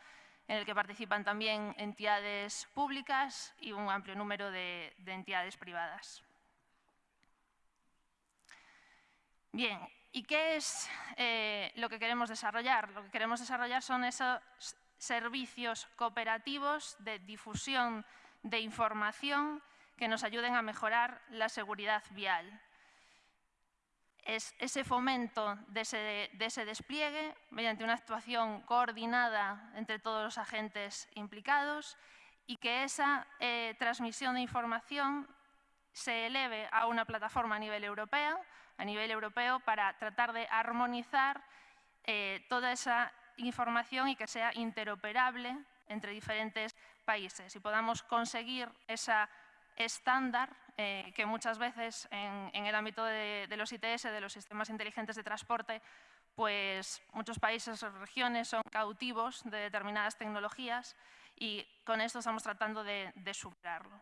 en el que participan también entidades públicas y un amplio número de, entidades privadas. Bien, ¿y qué es eh, lo que queremos desarrollar? Lo que queremos desarrollar son esos servicios cooperativos de difusión de información que nos ayuden a mejorar la seguridad vial. Es ese fomento de ese, despliegue mediante una actuación coordinada entre todos los agentes implicados y que esa eh, transmisión de información se eleve a una plataforma a nivel europeo, a nivel europeo para tratar de armonizar eh, toda esa información y que sea interoperable entre diferentes países y podamos conseguir esa estándar eh, que muchas veces en, el ámbito de, los ITS, de los sistemas inteligentes de transporte, pues muchos países o regiones son cautivos de determinadas tecnologías y con esto estamos tratando de, superarlo.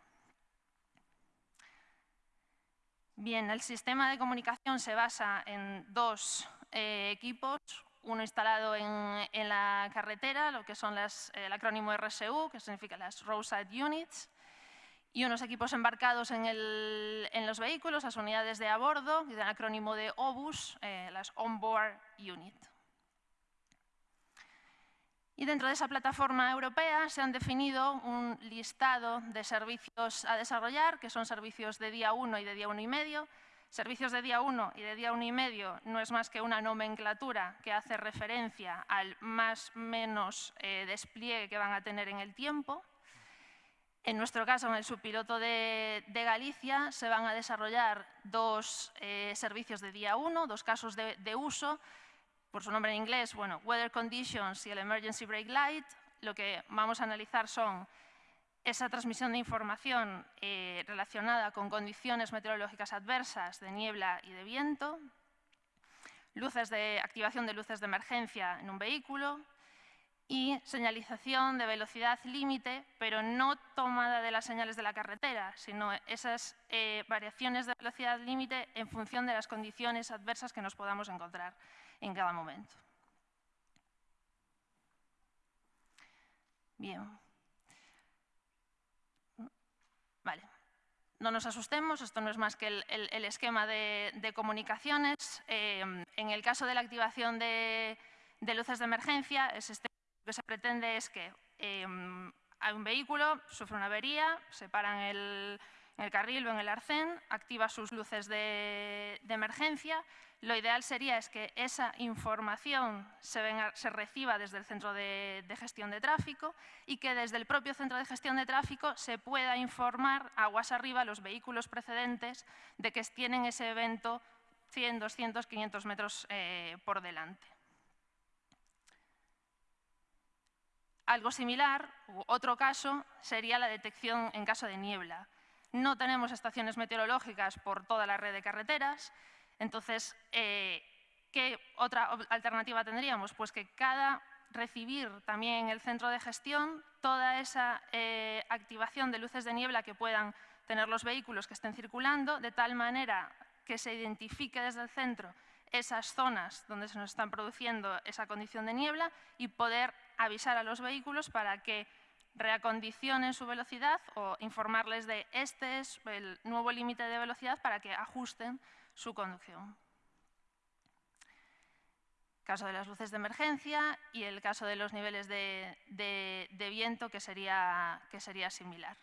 Bien, el sistema de comunicación se basa en dos eh, equipos, uno instalado en, la carretera, lo que son las, el acrónimo RSU, que significa las Roadside Units, y unos equipos embarcados en, los vehículos, las unidades de a bordo, y el acrónimo de OBUS, eh, las Onboard Unit. Y dentro de esa plataforma europea se han definido un listado de servicios a desarrollar, que son servicios de día 1 y de día 1 y medio, Servicios de día 1 y de día 1 y medio no es más que una nomenclatura que hace referencia al más menos eh, despliegue que van a tener en el tiempo. En nuestro caso, en el subpiloto de, Galicia, se van a desarrollar dos eh, servicios de día 1, dos casos de, de, uso, por su nombre en inglés, bueno, Weather Conditions y el Emergency Brake Light. Lo que vamos a analizar son esa transmisión de información eh, relacionada con condiciones meteorológicas adversas de niebla y de viento, luces de activación de luces de emergencia en un vehículo y señalización de velocidad límite, pero no tomada de las señales de la carretera, sino esas eh, variaciones de velocidad límite en función de las condiciones adversas que nos podamos encontrar en cada momento. Bien. Vale. No nos asustemos, esto no es más que el, esquema de, comunicaciones. Eh, en el caso de la activación de, luces de emergencia, este, lo que se pretende es que eh, hay un vehículo, sufre una avería, se para en el, carril o en el arcén, activa sus luces de, emergencia. Lo ideal sería es que esa información se, reciba desde el centro de, gestión de tráfico y que desde el propio centro de gestión de tráfico se pueda informar aguas arriba a los vehículos precedentes de que tienen ese evento 100, 200, 500 metros eh, por delante. Algo similar, otro caso, sería la detección en caso de niebla. No tenemos estaciones meteorológicas por toda la red de carreteras, entonces, eh, ¿qué otra alternativa tendríamos? Pues que cada recibir también el centro de gestión toda esa eh, activación de luces de niebla que puedan tener los vehículos que estén circulando, de tal manera que se identifique desde el centro esas zonas donde se nos están produciendo esa condición de niebla y poder avisar a los vehículos para que reacondicionen su velocidad o informarles de este es el nuevo límite de velocidad para que ajusten su conducción. Caso de las luces de emergencia y el caso de los niveles de, viento que sería, que sería similar.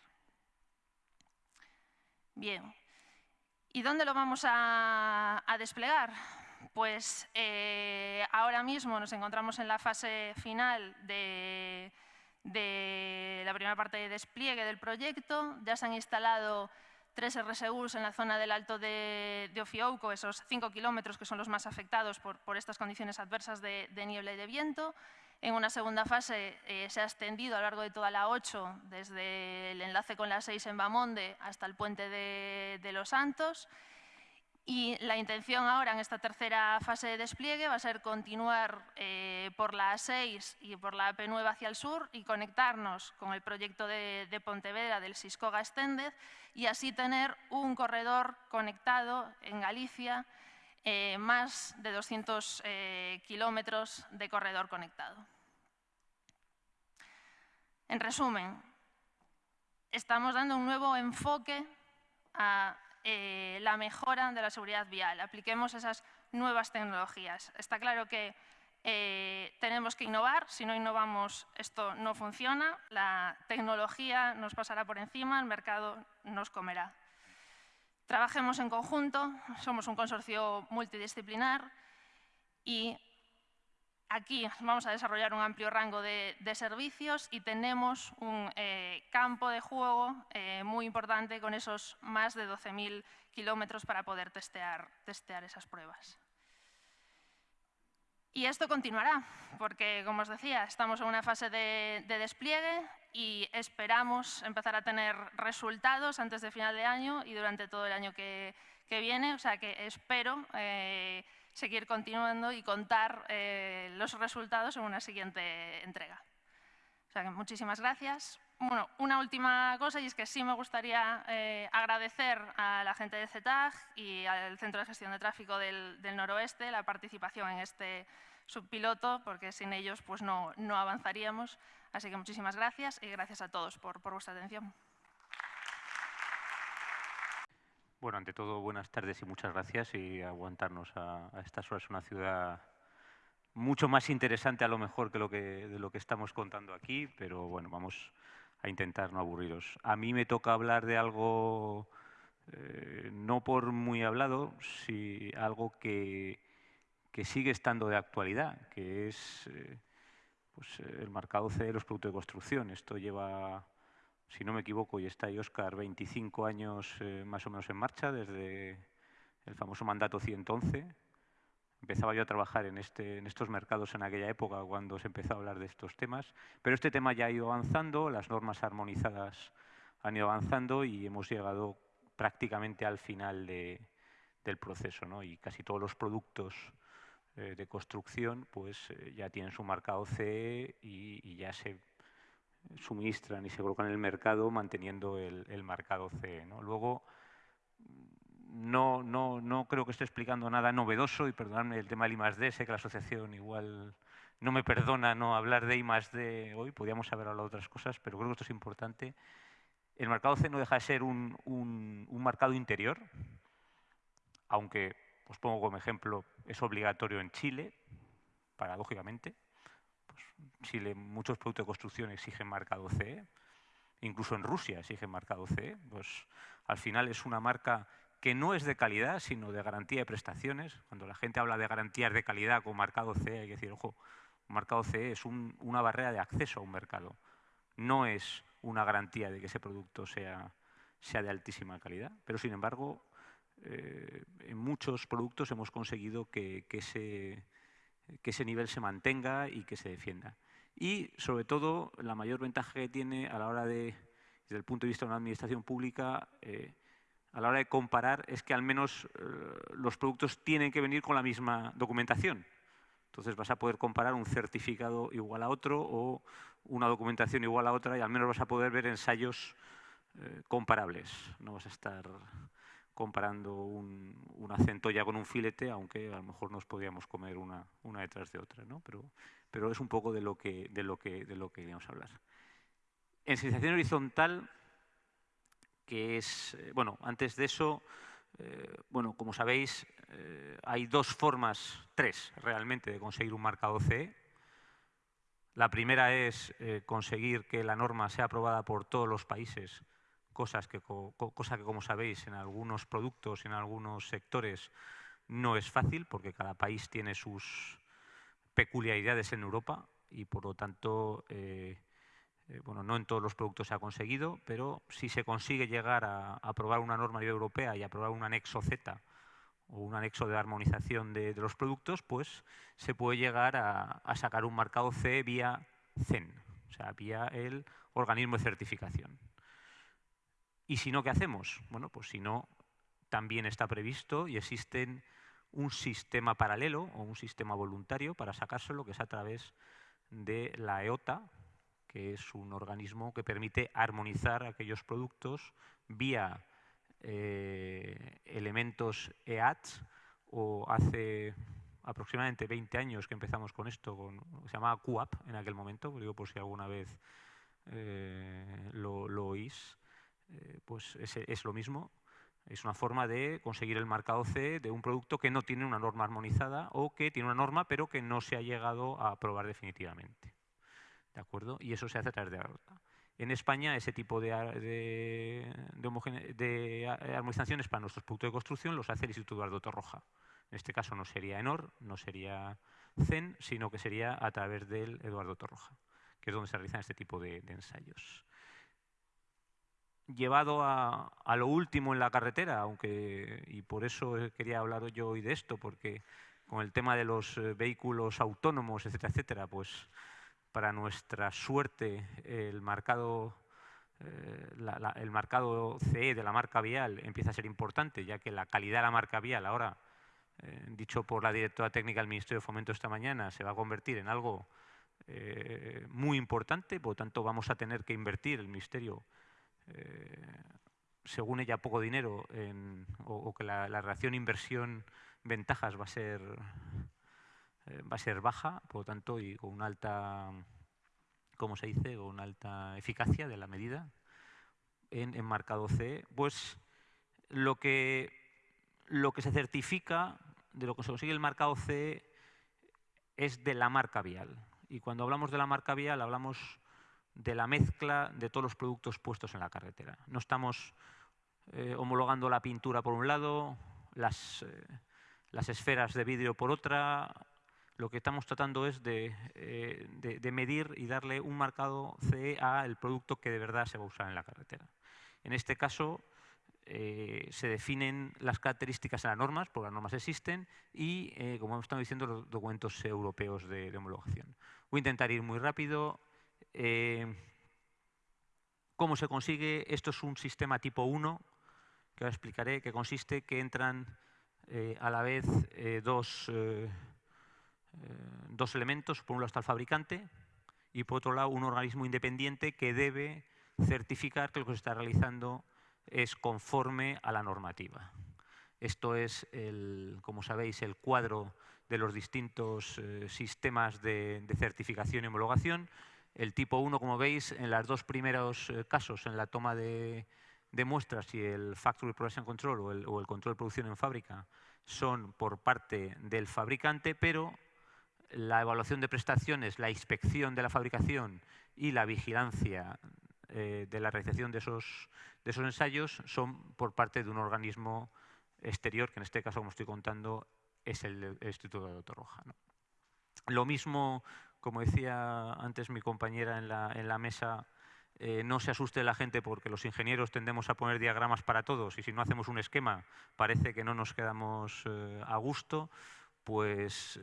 Bien, ¿y dónde lo vamos a, desplegar? Pues eh, ahora mismo nos encontramos en la fase final de, de la primera parte de despliegue del proyecto. Ya se han instalado tres RSUs en la zona del Alto de, Ofiouco, esos cinco kilómetros que son los más afectados por, estas condiciones adversas de, niebla y de viento. En una segunda fase eh, se ha extendido a lo largo de toda la 8, desde el enlace con la 6 en Bamonde hasta el puente de, de Los Santos. Y la intención ahora en esta tercera fase de despliegue va a ser continuar eh, por la A6 y por la AP9 hacia el sur y conectarnos con el proyecto de, Pontevedra del Siscoga Extended y así tener un corredor conectado en Galicia eh, más de 200 eh, kilómetros de corredor conectado. En resumen, estamos dando un nuevo enfoque a eh, la mejora de la seguridad vial. Apliquemos esas nuevas tecnologías. Está claro que tenemos que innovar, si no innovamos esto no funciona, la tecnología nos pasará por encima, el mercado nos comerá. Trabajemos en conjunto, somos un consorcio multidisciplinar y aquí vamos a desarrollar un amplio rango de, servicios y tenemos un eh, campo de juego eh, muy importante con esos más de 12.000 kilómetros para poder testear, esas pruebas. Y esto continuará, porque, como os decía, estamos en una fase de, despliegue y esperamos empezar a tener resultados antes de final de año y durante todo el año que, viene. O sea que espero eh, seguir continuando y contar eh, los resultados en una siguiente entrega. O sea que muchísimas gracias. Bueno, una última cosa y es que sí me gustaría eh, agradecer a la gente de CETAG y al Centro de Gestión de Tráfico del, Noroeste la participación en este subpiloto, porque sin ellos pues no, no avanzaríamos. Así que muchísimas gracias y gracias a todos por, por vuestra atención. Bueno, ante todo, buenas tardes y muchas gracias y aguantarnos a, estas horas una ciudad mucho más interesante a lo mejor que lo que, de lo que estamos contando aquí, pero bueno, vamos a intentar no aburriros. A mí me toca hablar de algo, eh, no por muy hablado, si algo que, sigue estando de actualidad, que es eh, pues, el marcado C de los productos de construcción. Esto lleva, si no me equivoco, y está ahí Oscar, 25 años eh, más o menos en marcha, desde el famoso mandato 111, Empezaba yo a trabajar en, este, en estos mercados en aquella época cuando se empezó a hablar de estos temas, pero este tema ya ha ido avanzando, las normas armonizadas han ido avanzando y hemos llegado prácticamente al final del proceso. ¿no? Y casi todos los productos eh, de construcción pues, eh, ya tienen su marcado CE y, ya se suministran y se colocan en el mercado manteniendo el, el marcado CE. Luego, no, no, no creo que esté explicando nada novedoso y perdonadme el tema del I+.D., sé que la asociación igual no me perdona no hablar de I+.D. hoy, podríamos haber hablado de otras cosas, pero creo que esto es importante. El mercado C no deja de ser un, un, un mercado interior, aunque, os pongo como ejemplo, es obligatorio en Chile, paradójicamente. Pues Chile, muchos productos de construcción exigen marcado CE, incluso en Rusia exigen marcado CE. Pues al final es una marca que no es de calidad, sino de garantía de prestaciones. Cuando la gente habla de garantías de calidad con marcado CE, hay que decir, ojo, marcado CE es una barrera de acceso a un mercado. No es una garantía de que ese producto sea, sea de altísima calidad, pero sin embargo, eh, en muchos productos hemos conseguido que, que, ese, que ese nivel se mantenga y que se defienda. Y, sobre todo, la mayor ventaja que tiene a la hora de, desde el punto de vista de una administración pública, eh, a la hora de comparar es que al menos eh, los productos tienen que venir con la misma documentación. Entonces vas a poder comparar un certificado igual a otro o una documentación igual a otra y al menos vas a poder ver ensayos eh, comparables. No vas a estar comparando un, una centolla con un filete, aunque a lo mejor nos podríamos comer una, una detrás de otra. ¿no? Pero, pero es un poco de lo que, de lo que, de lo que queríamos hablar. En sensación horizontal que es, eh, bueno, antes de eso, eh, bueno, como sabéis, eh, hay dos formas, tres realmente, de conseguir un marcado CE. La primera es conseguir que la norma sea aprobada por todos los países, cosas que, cosa que, como sabéis, en algunos productos, en algunos sectores, no es fácil, porque cada país tiene sus peculiaridades en Europa y, por lo tanto, eh, bueno, no en todos los productos se ha conseguido, pero si se consigue llegar a, aprobar una norma europea y aprobar un anexo Z o un anexo de armonización de, los productos, pues se puede llegar a, sacar un marcado C vía CEN, o sea, vía el organismo de certificación. ¿Y si no, qué hacemos? Bueno, pues si no, también está previsto y existe un sistema paralelo o un sistema voluntario para sacárselo, que es a través de la EOTA, que es un organismo que permite armonizar aquellos productos vía eh, elementos EAT o hace aproximadamente 20 años que empezamos con esto, con, se llamaba QAP en aquel momento, digo por si alguna vez eh, lo, oís, eh, pues es, es, lo mismo. Es una forma de conseguir el marcado C de un producto que no tiene una norma armonizada o que tiene una norma pero que no se ha llegado a aprobar definitivamente. ¿De acuerdo? Y eso se hace a través de En España ese tipo de, de, de, armonizaciones para nuestros productos de construcción los hace el Instituto Eduardo Torroja. En este caso no sería ENOR, no sería CEN, sino que sería a través del Eduardo Torroja, que es donde se realizan este tipo de, ensayos. Llevado a, lo último en la carretera, aunque y por eso quería hablar yo hoy de esto, porque con el tema de los eh, vehículos autónomos, etcétera, etcétera, pues para nuestra suerte el mercado eh, marcado CE de la marca vial empieza a ser importante, ya que la calidad de la marca vial ahora eh, dicho por la directora técnica del Ministerio de Fomento esta mañana, se va a convertir en algo eh, muy importante, por lo tanto vamos a tener que invertir el Ministerio, eh, según ella, poco dinero, o, que la, relación inversión-ventajas va a ser va a ser baja, por lo tanto, y con una alta, ¿cómo se dice?, con una alta eficacia de la medida en, en marcado C, pues lo que lo que se certifica de lo que se consigue el marcado CE es de la marca vial. Y cuando hablamos de la marca vial hablamos de la mezcla de todos los productos puestos en la carretera. No estamos eh, homologando la pintura por un lado, las, eh, las, esferas de vidrio por otra. Lo que estamos tratando es de, eh, de medir y darle un marcado CE al producto que de verdad se va a usar en la carretera. En este caso, se definen las características en las normas, porque las normas existen, y, como hemos estado diciendo, los documentos europeos de, homologación. Voy a intentar ir muy rápido. Eh, ¿Cómo se consigue? Esto es un sistema tipo 1, que ahora explicaré, que consiste que entran a la vez dos, dos elementos. Por un lado está el fabricante y por otro lado un organismo independiente que debe certificar que lo que se está realizando es conforme a la normativa. Esto es, como sabéis, el cuadro de los distintos eh, sistemas de, certificación y homologación. El tipo 1, como veis, en los dos primeros eh, casos, en la toma de, muestras y el Factory Production Control o el, el control de producción en fábrica, son por parte del fabricante, pero la evaluación de prestaciones, la inspección de la fabricación y la vigilancia eh, de la realización de esos, ensayos son por parte de un organismo exterior, que en este caso, como estoy contando, es el, Instituto de Roja. Lo mismo, como decía antes mi compañera en la, en la mesa, eh, no se asuste la gente porque los ingenieros tendemos a poner diagramas para todos y si no hacemos un esquema parece que no nos quedamos eh, a gusto. Pues,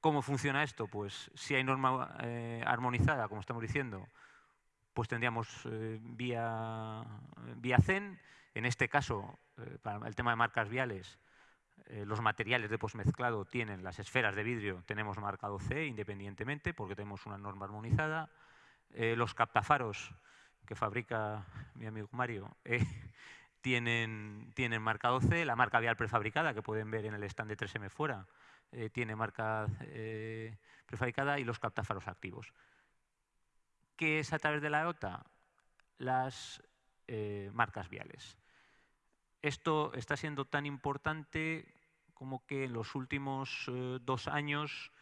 ¿cómo funciona esto? Pues si hay norma armonizada, como estamos diciendo, pues tendríamos eh, vía, vía CEN, en este caso, eh, para el tema de marcas viales, eh, los materiales de posmezclado tienen las esferas de vidrio, tenemos marcado C independientemente porque tenemos una norma armonizada. los captafaros que fabrica mi amigo Mario <laughs> tienen, tienen marcado C, la marca vial prefabricada que pueden ver en el stand de 3M fuera tiene marca prefabricada y los captafaros activos. ¿Qué es a través de la EOTA? Las eh, marcas viales. Esto está siendo tan importante como que en los últimos eh, dos años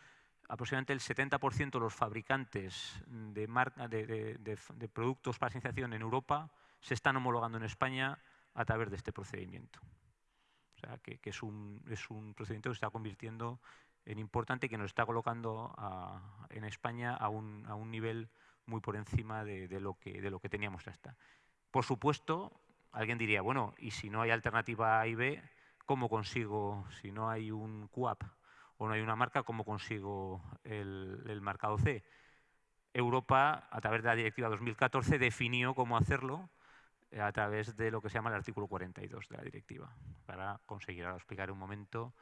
aproximadamente el 70% de los fabricantes de, de, productos para señalización en Europa se están homologando en España a través de este procedimiento. O sea, que, es, un, es, un, procedimiento que se está convirtiendo en importante y que nos está colocando en España a un, a nivel muy por encima de, lo, que, de lo que teníamos hasta. Por supuesto, alguien diría, bueno, y si no hay alternativa A y B, ¿cómo consigo, si no hay un QAP o no hay una marca, cómo consigo el, el marcado C? Europa, a través de la Directiva 2014, definió cómo hacerlo eh, a través de lo que se llama el artículo 42 de la directiva, para conseguir, ahora explicar un momento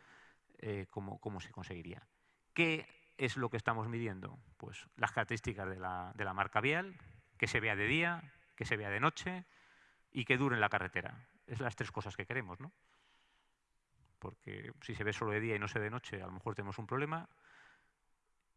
eh, cómo, cómo, se conseguiría. ¿Qué es lo que estamos midiendo? Pues las características de la, de la marca vial, que se vea de día, que se vea de noche y que dure en la carretera. Es las tres cosas que queremos, ¿no? porque si se ve solo de día y no se ve de noche, a lo mejor tenemos un problema.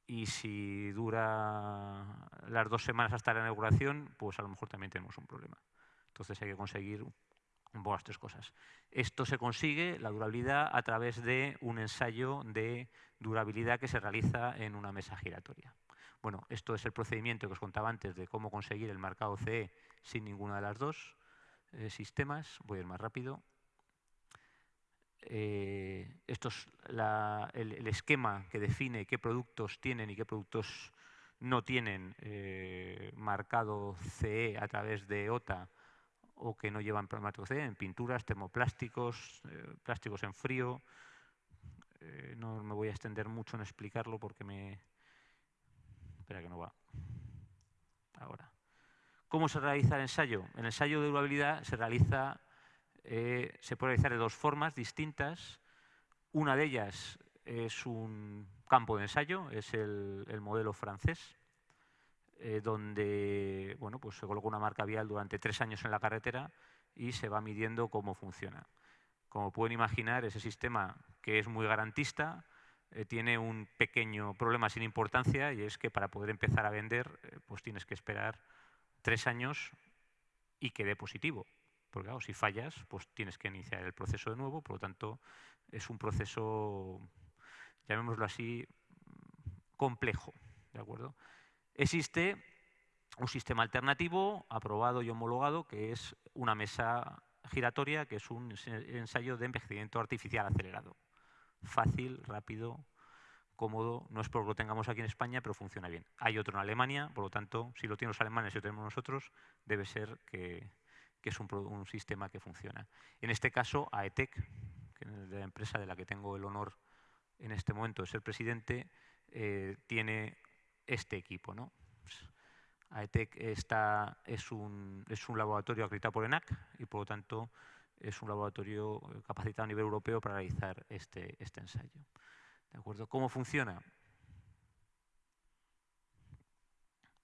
Y si dura las dos semanas hasta la inauguración, pues a lo mejor también tenemos un problema. Entonces hay que conseguir un poco las tres cosas. Esto se consigue, la durabilidad, a través de un ensayo de durabilidad que se realiza en una mesa giratoria. Bueno, esto es el procedimiento que os contaba antes de cómo conseguir el marcado CE sin ninguna de las dos eh, sistemas. Voy a ir más rápido. Eh, esto es el, esquema que define qué productos tienen y qué productos no tienen eh, marcado CE a través de OTA o que no llevan marcado CE en pinturas, termoplásticos, plásticos en frío. no me voy a extender mucho en explicarlo porque me, Espera que no va. Ahora. ¿Cómo se realiza el ensayo? El ensayo de durabilidad se realiza, eh, se puede realizar de dos formas distintas. Una de ellas es un campo de ensayo, es el, modelo francés, eh, donde bueno, pues se coloca una marca vial durante tres años en la carretera y se va midiendo cómo funciona. Como pueden imaginar, ese sistema que es muy garantista, eh, tiene un pequeño problema sin importancia y es que para poder empezar a vender eh, pues tienes que esperar tres años y que dé positivo. Porque claro, si fallas, pues tienes que iniciar el proceso de nuevo, por lo tanto es un proceso, llamémoslo así, complejo. ¿de acuerdo? Existe un sistema alternativo aprobado y homologado que es una mesa giratoria, que es un ensayo de envejecimiento artificial acelerado fácil, rápido, No es porque lo tengamos aquí en España, pero funciona bien. Hay otro en Alemania, por lo tanto, si lo tienen los alemanes y lo tenemos nosotros, debe ser que, es un, sistema que funciona. En este caso, AETEC, que es la empresa de la que tengo el honor en este momento de ser presidente, eh, tiene este equipo. ¿no? AETEC está, es, un, es un laboratorio acreditado por ENAC y, por lo tanto, es un laboratorio capacitado a nivel europeo para realizar este, este ensayo. ¿De acuerdo? ¿Cómo funciona?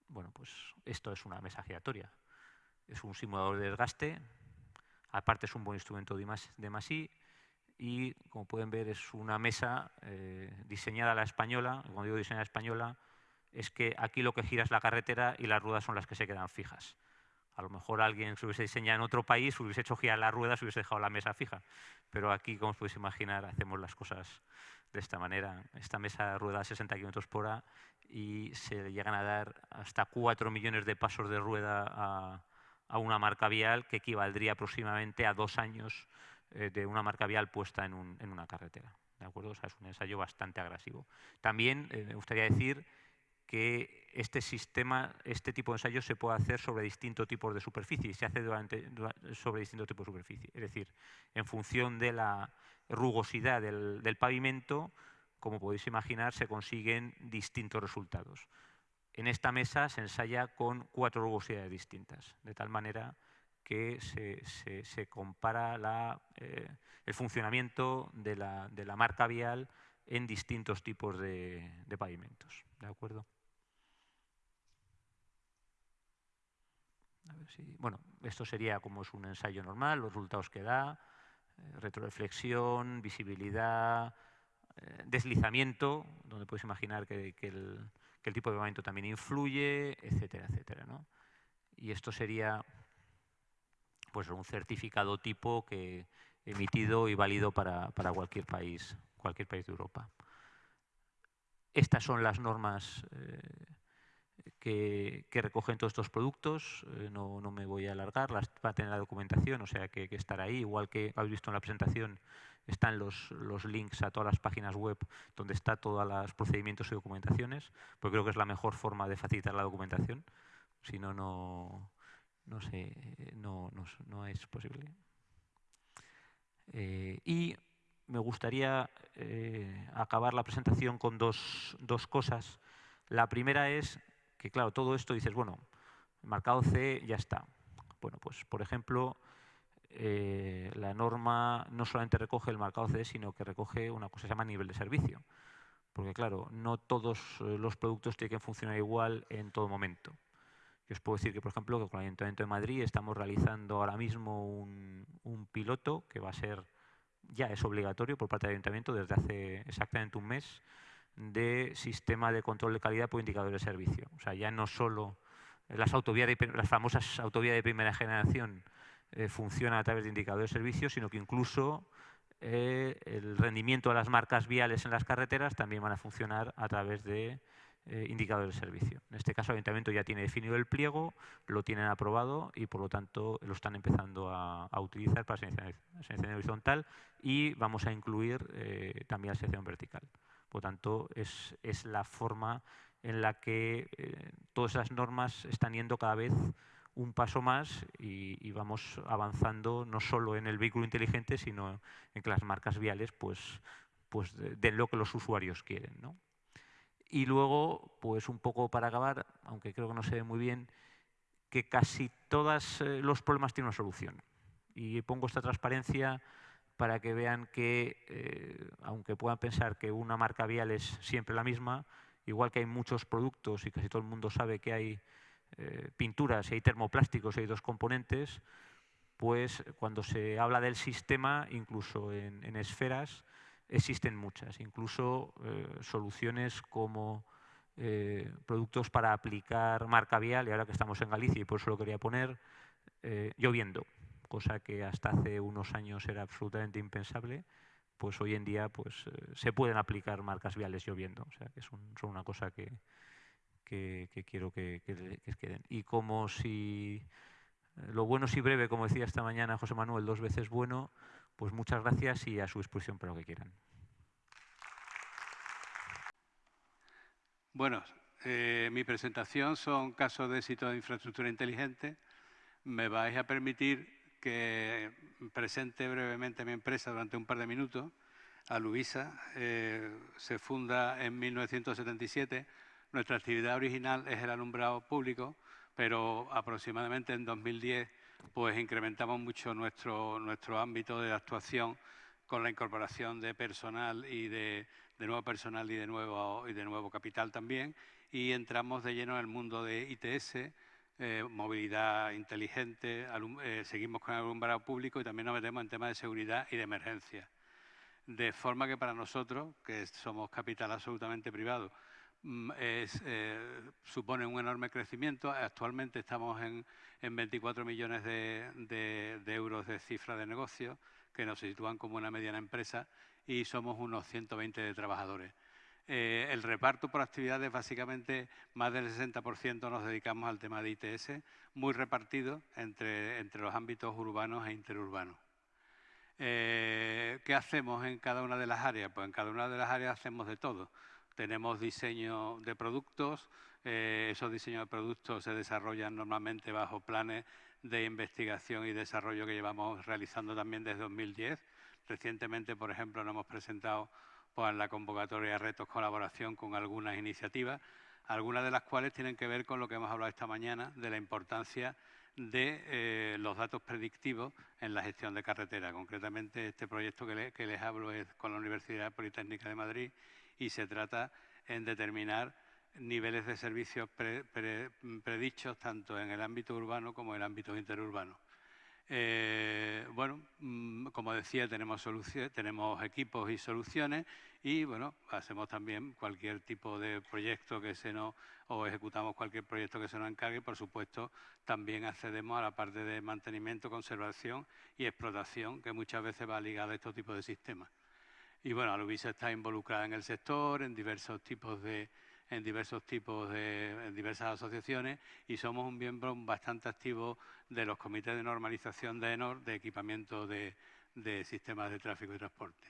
Bueno, pues esto es una mesa giratoria. Es un simulador de desgaste, aparte es un buen instrumento de, MASI y, como pueden ver, es una mesa eh, diseñada a la española. Cuando digo diseñada a la española, es que aquí lo que gira es la carretera y las ruedas son las que se quedan fijas. A lo mejor alguien se hubiese diseñado en otro país, hubiese hecho girar las ruedas, hubiese dejado la mesa fija. Pero aquí, como os podéis imaginar, hacemos las cosas de esta manera. Esta mesa rueda a 60 km por hora y se llegan a dar hasta 4 millones de pasos de rueda a, una marca vial que equivaldría aproximadamente a dos años eh, de una marca vial puesta en, una carretera. ¿De acuerdo? O sea, es un ensayo bastante agresivo. También eh, me gustaría decir que este sistema, este tipo de ensayo se puede hacer sobre distintos tipos de superficie, se hace sobre distintos tipos de superficie. Es decir, en función de la rugosidad del, pavimento, como podéis imaginar, se consiguen distintos resultados. En esta mesa se ensaya con cuatro rugosidades distintas, de tal manera que se, compara eh, el funcionamiento de la, marca vial en distintos tipos de, de pavimentos. ¿De acuerdo? Bueno, esto sería como es un ensayo normal, los resultados que da, eh, retroreflexión, visibilidad, eh, deslizamiento, donde puedes imaginar que, el, tipo de movimiento también influye, etcétera, etcétera. Y esto sería pues, un certificado tipo que emitido y válido para, cualquier país, cualquier país de Europa. Estas son las normas eh, que, recogen todos estos productos. Eh, no, me voy a alargar, va a tener la documentación, o sea que, que estará ahí. Igual que habéis visto en la presentación, están los, los, links a todas las páginas web donde está todos los procedimientos y documentaciones, porque creo que es la mejor forma de facilitar la documentación. Si no, no, no, sé, no, no, es posible. Eh, y me gustaría eh, acabar la presentación con dos, dos cosas. La primera es que claro, todo esto dices, bueno, marcado C ya está. Bueno, pues por ejemplo, eh, la norma no solamente recoge el marcado C, sino que recoge una cosa que se llama nivel de servicio. Porque claro, no todos eh, los productos tienen que funcionar igual en todo momento. Yo os puedo decir que, por ejemplo, con el Ayuntamiento de Madrid estamos realizando ahora mismo un, piloto que va a ser ya es obligatorio por parte del Ayuntamiento desde hace exactamente un mes de sistema de control de calidad por indicadores de servicio. O sea, ya no solo las, famosas autovías de primera generación eh, funcionan a través de indicadores de servicio, sino que incluso eh, el rendimiento de las marcas viales en las carreteras también van a funcionar a través de eh, indicadores de servicio. En este caso el Ayuntamiento ya tiene definido el pliego, lo tienen aprobado y por lo tanto lo están empezando a, utilizar para selección horizontal y vamos a incluir también la selección vertical. Por tanto, es, es la forma en la que eh, todas esas normas están yendo cada vez un paso más y, vamos avanzando no solo en el vehículo inteligente, sino en que las marcas viales pues, pues den lo que los usuarios quieren. ¿no? Y luego, pues un poco para acabar, aunque creo que no se ve muy bien, que casi todos eh, los problemas tienen una solución. Y pongo esta transparencia para que vean que, eh, aunque puedan pensar que una marca vial es siempre la misma, igual que hay muchos productos y casi todo el mundo sabe que hay eh, pinturas y hay termoplásticos y hay dos componentes, pues cuando se habla del sistema, incluso en, esferas, existen muchas, incluso eh, soluciones como productos para aplicar marca vial, y ahora que estamos en Galicia y por eso lo quería poner, lloviendo cosa que hasta hace unos años era absolutamente impensable, pues hoy en día pues, eh, se pueden aplicar marcas viales lloviendo. O sea, que son, una cosa que, que, quiero que, queden. Y como si eh, lo bueno si breve, como decía esta mañana José Manuel, dos veces bueno, pues muchas gracias y a su disposición para lo que quieran. Bueno, eh, mi presentación son casos de éxito de infraestructura inteligente. Me vais a permitir que presente brevemente mi empresa durante un par de minutos. A Luisa eh, se funda en 1977. Nuestra actividad original es el alumbrado público, pero aproximadamente en 2010 pues incrementamos mucho nuestro, nuestro ámbito de actuación con la incorporación de personal y de, de nuevo personal y de nuevo, y de nuevo capital también y entramos de lleno en el mundo de ITS, eh, movilidad inteligente, eh, seguimos con el alumbrado público y también nos metemos en temas de seguridad y de emergencia. De forma que para nosotros, que somos capital absolutamente privado, mm, eh, supone un enorme crecimiento. Actualmente estamos en, 24 millones de, de, euros de cifra de negocio, que nos sitúan como una mediana empresa, y somos unos 120 de trabajadores. Eh, el reparto por actividades, básicamente más del 60% nos dedicamos al tema de ITS, muy repartido entre, los ámbitos urbanos e interurbanos. Eh, ¿Qué hacemos en cada una de las áreas? Pues en cada una de las áreas hacemos de todo. Tenemos diseño de productos, eh, esos diseños de productos se desarrollan normalmente bajo planes de investigación y desarrollo que llevamos realizando también desde 2010. Recientemente, por ejemplo, nos hemos presentado pues, la convocatoria retos colaboración con algunas iniciativas, algunas de las cuales tienen que ver con lo que hemos hablado esta mañana, de la importancia de eh, los datos predictivos en la gestión de carretera. Concretamente, este proyecto que, les hablo es con la Universidad Politécnica de Madrid y se trata en determinar niveles de servicios predichos tanto en el ámbito urbano como en el ámbito interurbano. Eh, bueno, mm, como decía, tenemos, tenemos equipos y soluciones y bueno, hacemos también cualquier tipo de proyecto que se nos, o ejecutamos cualquier proyecto que se nos encargue. Por supuesto, también accedemos a la parte de mantenimiento, conservación y explotación, que muchas veces va ligada a estos tipos de sistemas. Y bueno, Aluvisa está involucrada en el sector, en diversos tipos de, en diversos tipos de diversas asociaciones y somos un miembro bastante activo de los comités de normalización de ENOR de equipamiento de, sistemas de tráfico y transporte.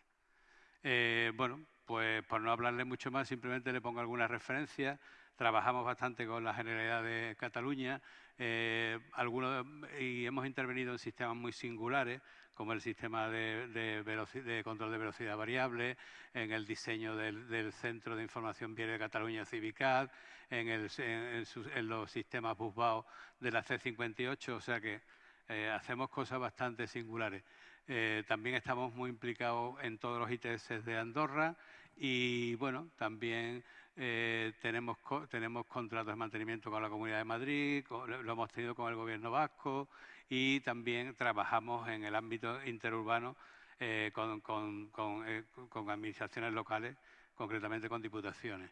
Eh, bueno, pues por no hablarle mucho más, simplemente le pongo algunas referencias. Trabajamos bastante con la Generalidad de Cataluña eh, algunos, y hemos intervenido en sistemas muy singulares como el sistema de, control de velocidad variable, en el diseño del, Centro de Información Vial de Cataluña Civicat, en, los sistemas BusBao de la C58, o sea que eh, hacemos cosas bastante singulares. Eh, también estamos muy implicados en todos los ITS de Andorra y bueno, también eh, tenemos, tenemos contratos de mantenimiento con la Comunidad de Madrid, lo hemos tenido con el Gobierno vasco, y también trabajamos en el ámbito interurbano eh, con, administraciones locales, concretamente con diputaciones.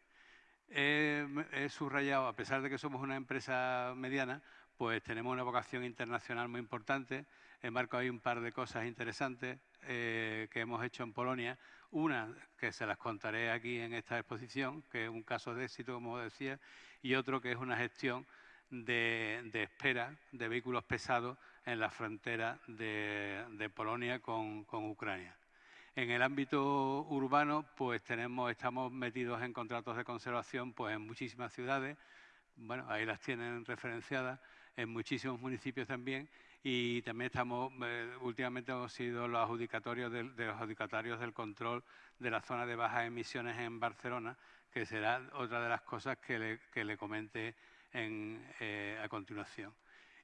he subrayado, a pesar de que somos una empresa mediana, pues tenemos una vocación internacional muy importante. En marco hay un par de cosas interesantes que hemos hecho en Polonia. Una que se las contaré aquí en esta exposición, que es un caso de éxito, como decía, y otro que es una gestión de, espera de vehículos pesados en la frontera de, Polonia con, Ucrania. En el ámbito urbano, pues tenemos, estamos metidos en contratos de conservación pues, en muchísimas ciudades, bueno, ahí las tienen referenciadas, en muchísimos municipios también, y también estamos, eh, últimamente hemos sido los adjudicatorios de, los adjudicatarios del control de la zona de bajas emisiones en Barcelona, que será otra de las cosas que le, que le comente eh, a continuación.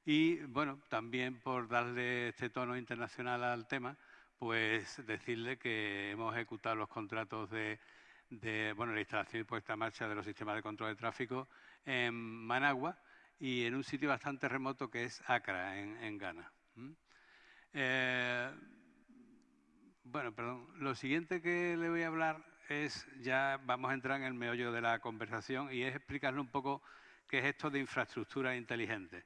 Y bueno, también por darle este tono internacional al tema, pues decirle que hemos ejecutado los contratos de, bueno, la instalación y puesta en marcha de los sistemas de control de tráfico en Managua y en un sitio bastante remoto que es Accra, en, Ghana. Eh, bueno, perdón. Lo siguiente que le voy a hablar es, ya vamos a entrar en el meollo de la conversación y es explicarle un poco que es esto de infraestructura inteligente.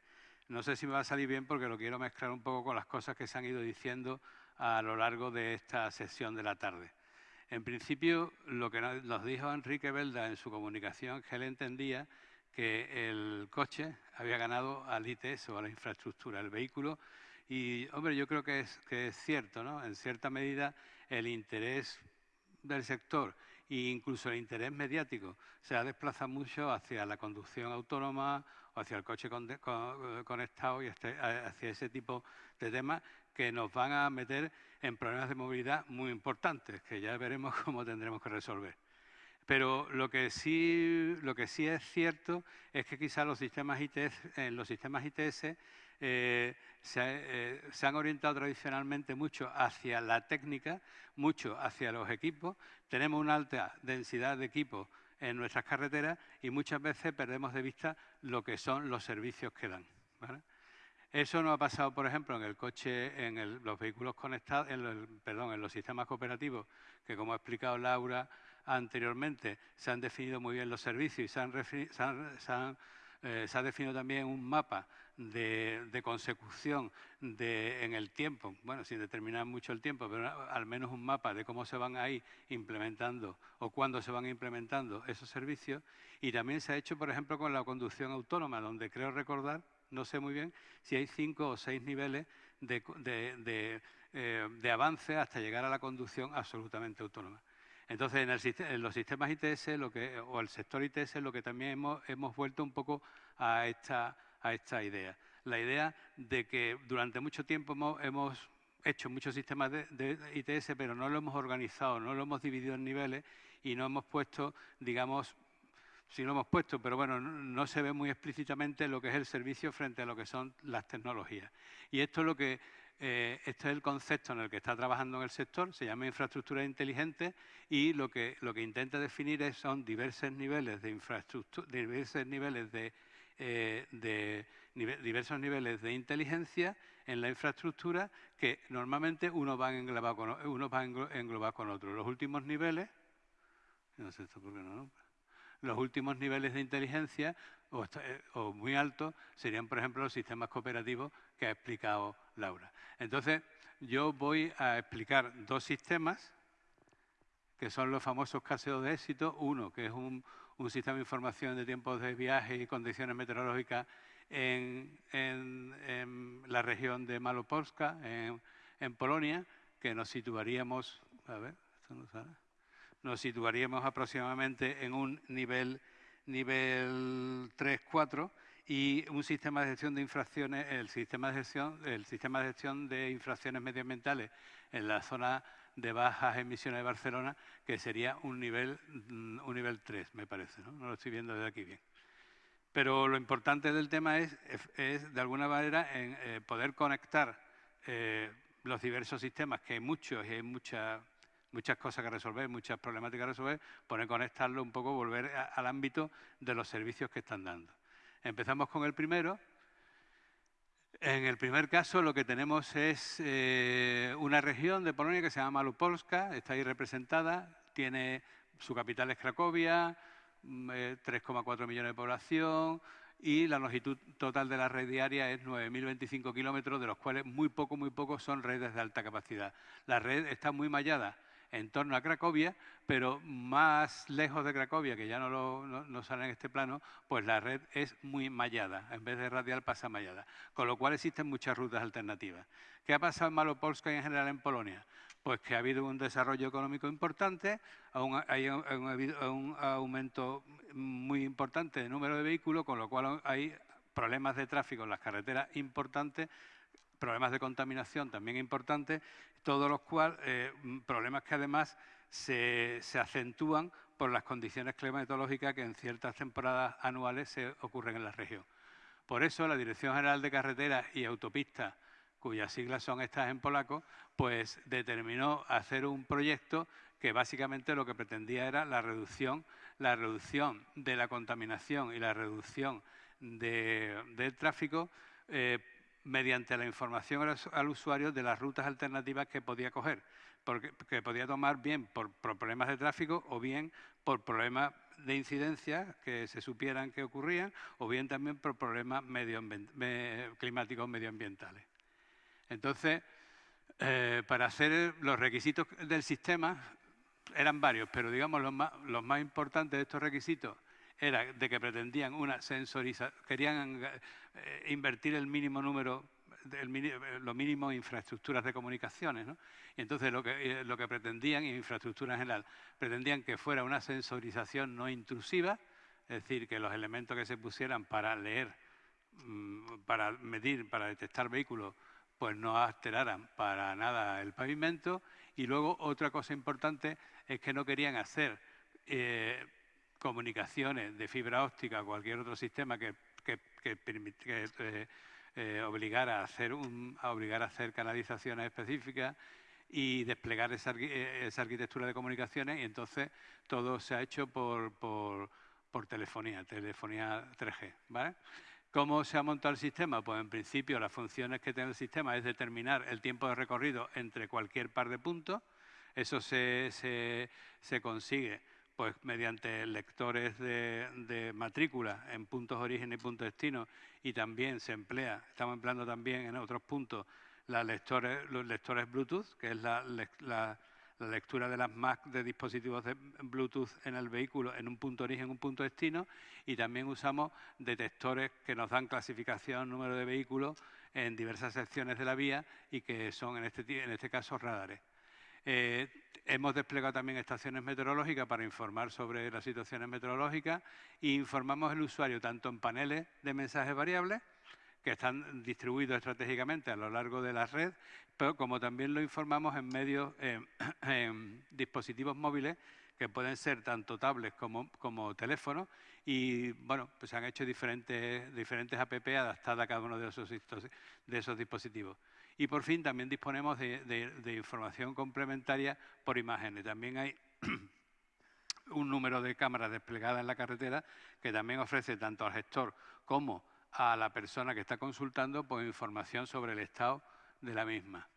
No sé si me va a salir bien porque lo quiero mezclar un poco con las cosas que se han ido diciendo a lo largo de esta sesión de la tarde. En principio, lo que nos dijo Enrique Belda en su comunicación que él entendía que el coche había ganado al ITS o a la infraestructura, el vehículo. Y, hombre, yo creo que es cierto, ¿no? En cierta medida, el interés del sector e incluso el interés mediático se ha desplazado mucho hacia la conducción autónoma o hacia el coche conectado y este, hacia ese tipo de temas que nos van a meter en problemas de movilidad muy importantes, que ya veremos <laughs> cómo tendremos que resolver. Pero lo que sí, lo que sí es cierto es que quizás los sistemas ITS, en los sistemas ITS eh, eh, se, han orientado tradicionalmente mucho hacia la técnica, mucho hacia los equipos. Tenemos una alta densidad de equipos en nuestras carreteras y muchas veces perdemos de vista lo que son los servicios que dan. Eso no ha pasado, por ejemplo, en el coche, en los vehículos conectados, en, perdón, en los sistemas cooperativos, que como ha explicado Laura anteriormente, se han definido muy bien los servicios y se, eh, se ha definido también un mapa de, consecución en el tiempo, bueno, sin determinar mucho el tiempo, pero al menos un mapa de cómo se van a ir implementando o cuándo se van implementando esos servicios. Y también se ha hecho, por ejemplo, con la conducción autónoma, donde creo recordar, no sé muy bien, si hay cinco o seis niveles de, eh, avance hasta llegar a la conducción absolutamente autónoma. Entonces, en, los sistemas ITS lo que, o el sector ITS lo que también hemos, hemos vuelto un poco a esta, a esta idea. La idea de que durante mucho tiempo hemos, hecho muchos sistemas de, ITS, pero no lo hemos organizado, no lo hemos dividido en niveles y no hemos puesto, digamos, sí lo hemos puesto, pero bueno, no, se ve muy explícitamente lo que es el servicio frente a lo que son las tecnologías. Y esto es lo que eh, este es el concepto en el que está trabajando en el sector, se llama infraestructura inteligente y lo que, lo que intenta definir es, son diversos niveles de infraestructura, diversos niveles de eh, de diversos niveles de inteligencia en la infraestructura que normalmente uno va a englobar con, uno va englobar con otro. Los últimos niveles, los últimos niveles de inteligencia o, eh, o, muy altos serían, por ejemplo, los sistemas cooperativos que ha explicado Laura. Entonces, yo voy a explicar dos sistemas que son los famosos casos de éxito. Uno, que es un, un sistema de información de tiempos de viaje y condiciones meteorológicas en, la región de Malopolska, en, Polonia, que nos situaríamos, a ver, esto no sale, nos situaríamos aproximadamente en un nivel, nivel 3-4 y un sistema de gestión de infracciones, el sistema de gestión, el sistema de gestión de infracciones medioambientales en la zona de bajas emisiones de Barcelona, que sería un nivel, mm, un nivel 3, me parece. ¿no? lo estoy viendo desde aquí bien. Pero lo importante del tema es, es de alguna manera, en, eh, poder conectar eh, los diversos sistemas, que hay muchos y hay muchas muchas cosas que resolver, muchas problemáticas que resolver, poner conectarlo un poco, volver al ámbito de los servicios que están dando. Empezamos con el primero, En el primer caso lo que tenemos es eh, una región de Polonia que se llama Malupolska, está ahí representada, tiene su capital es Cracovia, 3,4 mm, millones de población, y la longitud total de la red diaria es 9.025 kilómetros, de los cuales muy poco, muy poco son redes de alta capacidad. La red está muy mallada en torno a Cracovia, pero más lejos de Cracovia, que ya no, sale en este plano, pues la red es muy mallada, en vez de radial pasa mallada, con lo cual existen muchas rutas alternativas. ¿Qué ha pasado en Malopolska y en general en Polonia? Pues que ha habido un desarrollo económico importante, hay un aumento muy importante de número de vehículos, con lo cual hay problemas de tráfico en las carreteras importantes, problemas de contaminación también importantes, todos los cuales, eh, problemas que además se, acentúan por las condiciones climatológicas que en ciertas temporadas anuales se ocurren en la región. Por eso la Dirección General de Carreteras y Autopistas, cuyas siglas son estas en polaco, pues determinó hacer un proyecto que básicamente lo que pretendía era la reducción la reducción de la contaminación y la reducción del tráfico eh, mediante la información al, usuario de las rutas alternativas que podía coger, porque, que podía tomar bien por, problemas de tráfico o bien por problemas de incidencia que se supieran que ocurrían o bien también por problemas climáticos medioambientales. Entonces, eh, para hacer los requisitos del sistema, eran varios, pero digamos los más, los más importantes de estos requisitos era de que pretendían una sensorización, querían eh, invertir el mínimo número, el, lo mínimo infraestructuras de comunicaciones, ¿no? Y entonces lo que, eh, lo que pretendían, infraestructura en general, pretendían que fuera una sensorización no intrusiva, es decir, que los elementos que se pusieran para leer, mm, para medir, para detectar vehículos, pues no alteraran para nada el pavimento. Y luego otra cosa importante es que no querían hacer eh, comunicaciones de fibra óptica o cualquier otro sistema que, que, eh, eh, obligara, a hacer a obligar a hacer canalizaciones específicas y desplegar esa, arquitectura de comunicaciones y entonces todo se ha hecho por, por, telefonía, telefonía 3G. ¿vale? ¿Cómo se ha montado el sistema? Pues en principio las funciones que tiene el sistema es determinar el tiempo de recorrido entre cualquier par de puntos, eso se, consigue pues, mediante lectores de, matrícula en puntos origen y puntos destino y también se emplea, estamos empleando también en otros puntos los lectores Bluetooth, que es la, lectura de las MAC de dispositivos de Bluetooth en el vehículo en un punto origen, un punto destino, y también usamos detectores que nos dan clasificación, número de vehículos en diversas secciones de la vía y que son en este, en este caso radares. Eh, hemos desplegado también estaciones meteorológicas para informar sobre las situaciones meteorológicas e informamos al usuario tanto en paneles de mensajes variables, que están distribuidos estratégicamente a lo largo de la red, pero como también lo informamos en medios, <clears throat> en dispositivos móviles que pueden ser tanto tablets como, como teléfonos y bueno, pues se han hecho diferentes, diferentes app adaptadas a cada uno de esos, de esos dispositivos. Y por fin también disponemos de, información complementaria por imágenes. También hay <clears throat> un número de cámaras desplegadas en la carretera que también ofrece tanto al gestor como a la persona que está consultando pues, información sobre el estado de la misma.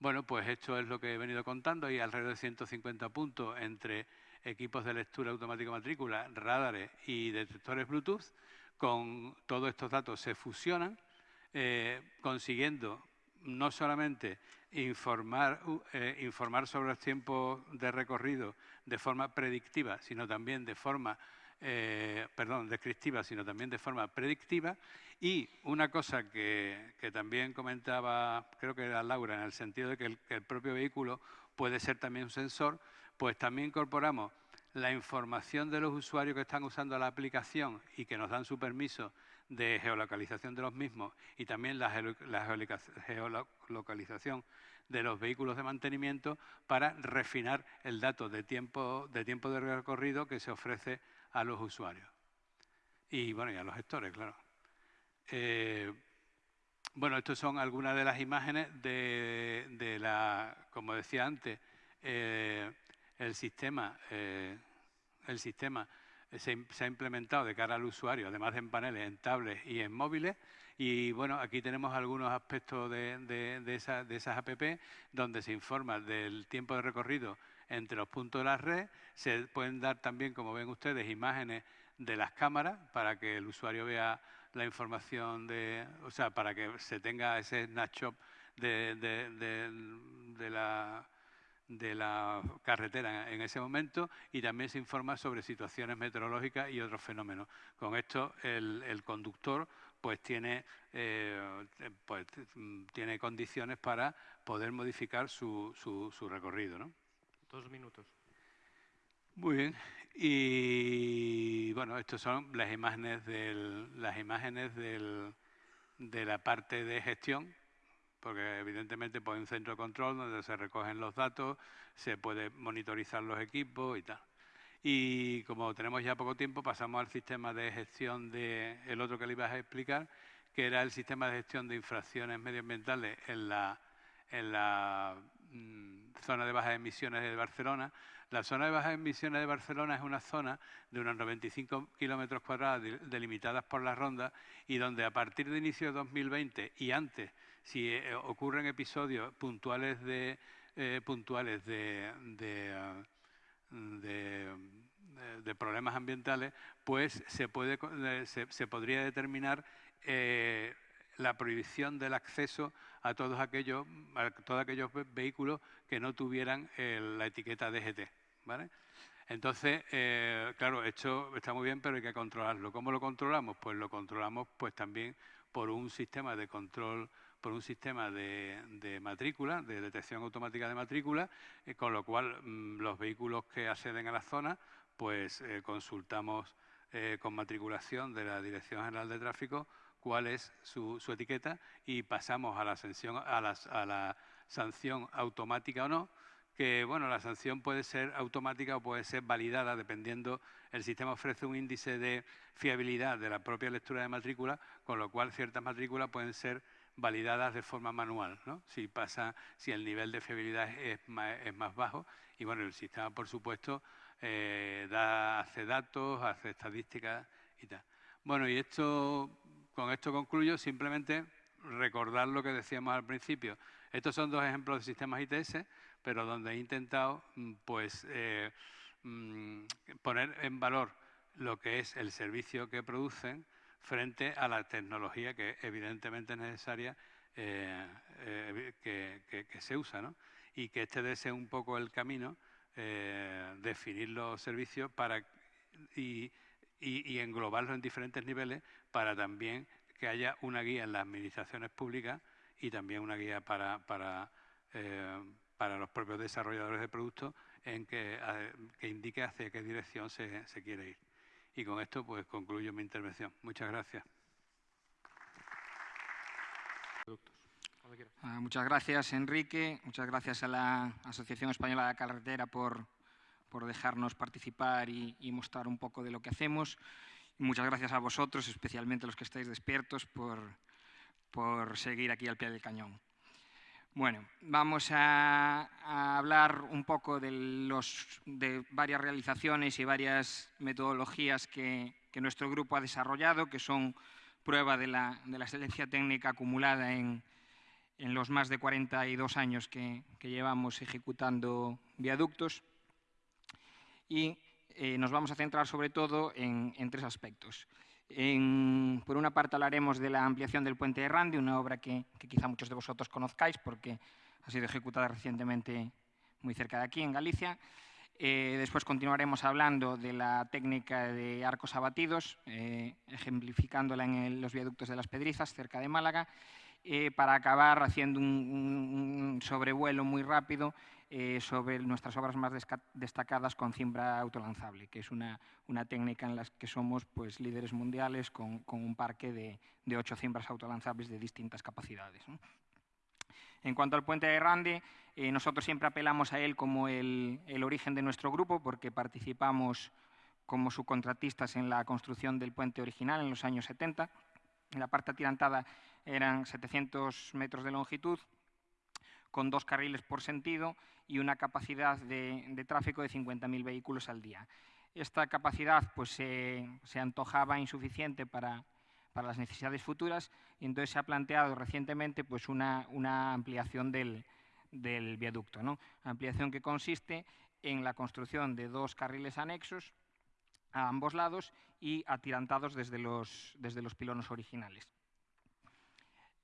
Bueno, pues esto es lo que he venido contando. Hay alrededor de 150 puntos entre equipos de lectura automática matrícula, radares y detectores Bluetooth. Con todos estos datos se fusionan, eh, consiguiendo no solamente informar, eh, informar sobre los tiempos de recorrido de forma predictiva, sino también de forma, eh, perdón, descriptiva, sino también de forma predictiva. Y una cosa que, también comentaba, creo que era Laura, en el sentido de que el propio vehículo puede ser también un sensor, pues también incorporamos la información de los usuarios que están usando la aplicación y que nos dan su permiso de geolocalización de los mismos y también la, geolocalización de los vehículos de mantenimiento para refinar el dato de tiempo de, tiempo de recorrido que se ofrece a los usuarios. Y bueno, y a los gestores, claro. Eh, bueno, estas son algunas de las imágenes de, la, como decía antes, eh, el sistema, eh, el sistema se, ha implementado de cara al usuario, además de en paneles, en tablets y en móviles. Y bueno, aquí tenemos algunos aspectos de, de, esas app donde se informa del tiempo de recorrido entre los puntos de la red. Se pueden dar también, como ven ustedes, imágenes de las cámaras para que el usuario vea la información de, o sea, para que se tenga ese snapshot de la de la carretera en ese momento y también se informa sobre situaciones meteorológicas y otros fenómenos. Con esto el, conductor pues tiene, eh, pues tiene condiciones para poder modificar su, su, recorrido. ¿no? Dos minutos. Muy bien. Y bueno, estas son las imágenes, del, las imágenes del, de la parte de gestión porque evidentemente pues, hay un centro de control donde se recogen los datos, se puede monitorizar los equipos y tal. Y como tenemos ya poco tiempo, pasamos al sistema de gestión de el otro que le ibas a explicar, que era el sistema de gestión de infracciones medioambientales en la, en la mm, zona de bajas emisiones de Barcelona. La zona de bajas emisiones de Barcelona es una zona de unos 95 kilómetros cuadrados delimitadas por la ronda y donde a partir de inicio de 2020 y antes si eh, ocurren episodios puntuales de, eh, puntuales de, de, problemas ambientales, pues se, puede, eh, se, podría determinar la prohibición del acceso a todos aquellos, a todos aquellos vehículos que no tuvieran la etiqueta DGT. ¿vale? Entonces, claro, esto está muy bien, pero hay que controlarlo. ¿Cómo lo controlamos? Pues lo controlamos pues también por un sistema de control por un sistema de, matrícula, de detección automática de matrícula, eh, con lo cual mm, los vehículos que acceden a la zona, pues eh, consultamos eh, con matriculación de la Dirección General de Tráfico cuál es su, etiqueta y pasamos a la, sanción, a, la sanción automática o no, que bueno, la sanción puede ser automática o puede ser validada dependiendo, el sistema ofrece un índice de fiabilidad de la propia lectura de matrícula, con lo cual ciertas matrículas pueden ser validadas de forma manual, ¿no? si, pasa, si el nivel de fiabilidad es más, bajo. Y bueno, el sistema, por supuesto, eh, da, hace datos, hace estadísticas y tal. Bueno, y esto, con esto concluyo, simplemente recordar lo que decíamos al principio. Estos son dos ejemplos de sistemas ITS, pero donde he intentado mm, pues, eh, mm, poner en valor lo que es el servicio que producen, frente a la tecnología que evidentemente es necesaria eh, eh, que, se usa, ¿no? Y que este debe un poco el camino, definir los servicios para y, englobarlos en diferentes niveles para también que haya una guía en las administraciones públicas y también una guía para, para, para los propios desarrolladores de productos en que, que indique hacia qué dirección se, se quiere ir. Y con esto pues concluyo mi intervención. Muchas gracias. Ah, muchas gracias, Enrique. Muchas gracias a la Asociación Española de Carretera por, por dejarnos participar y, mostrar un poco de lo que hacemos. muchas gracias a vosotros, especialmente los que estáis despiertos, por, por seguir aquí al pie del cañón. Bueno, vamos a, hablar un poco de, los, de, varias realizaciones y varias metodologías que, nuestro grupo ha desarrollado, que son prueba de la, excelencia técnica acumulada en, los más de 42 años que, llevamos ejecutando viaductos. Y eh, nos vamos a centrar sobre todo en tres aspectos por una parte hablaremos de la ampliación del puente de Randi, una obra que, quizá muchos de vosotros conozcáis porque ha sido ejecutada recientemente muy cerca de aquí, en Galicia. Eh, después continuaremos hablando de la técnica de arcos abatidos, eh, ejemplificándola en los viaductos de las Pedrizas, cerca de Málaga, eh, para acabar haciendo un, sobrevuelo muy rápido eh, sobre nuestras obras más destacadas con cimbra autolanzable, que es una, técnica en la que somos pues, líderes mundiales con, un parque de, ocho cimbras autolanzables de distintas capacidades. En cuanto al puente de Rande, eh, nosotros siempre apelamos a él como el, origen de nuestro grupo porque participamos como subcontratistas en la construcción del puente original en los años 70. En la parte atirantada eran 700 metros de longitud, con dos carriles por sentido y una capacidad de, tráfico de 50.000 vehículos al día. esta capacidad pues, se, antojaba insuficiente para, las necesidades futuras y entonces se ha planteado recientemente pues, una, ampliación del, viaducto. ¿no? Ampliación que consiste en la construcción de dos carriles anexos a ambos lados y atirantados desde los, desde los originales.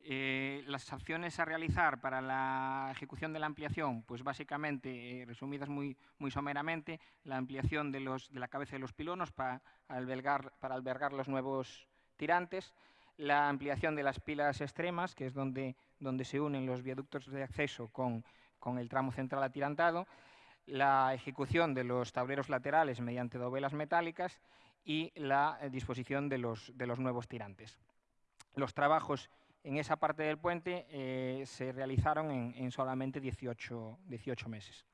Eh, las acciones a realizar para la ejecución de la ampliación, pues básicamente, eh, resumidas muy, muy someramente, la ampliación de, los, de la cabeza de los pilonos para albergar, para albergar los nuevos tirantes, la ampliación de las pilas extremas, que es donde, donde se unen los viaductos de acceso con, con el tramo central atirantado, la ejecución de los tableros laterales mediante dovelas metálicas y la eh, disposición de los, de los nuevos tirantes. Los trabajos en esa parte del puente eh, se realizaron en, solamente 18, 18 meses.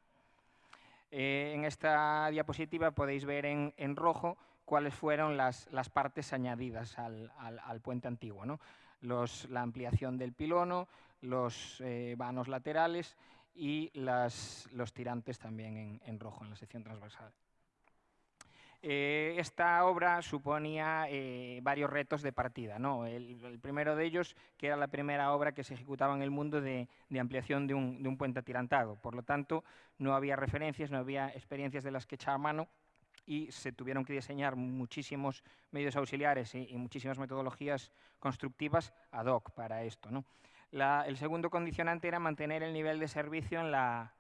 Eh, en esta diapositiva podéis ver en, rojo cuáles fueron las, las partes añadidas al, al, puente antiguo. ¿no? Los, la ampliación del pilono, los eh, vanos laterales y las, los tirantes también en, en rojo en la sección transversal. Eh, esta obra suponía eh, varios retos de partida. ¿no? El, primero de ellos, que era la primera obra que se ejecutaba en el mundo de, ampliación de un, puente atirantado. Por lo tanto, no había referencias, no había experiencias de las que echar mano y se tuvieron que diseñar muchísimos medios auxiliares y, muchísimas metodologías constructivas ad hoc para esto. el segundo condicionante era mantener el nivel de servicio en la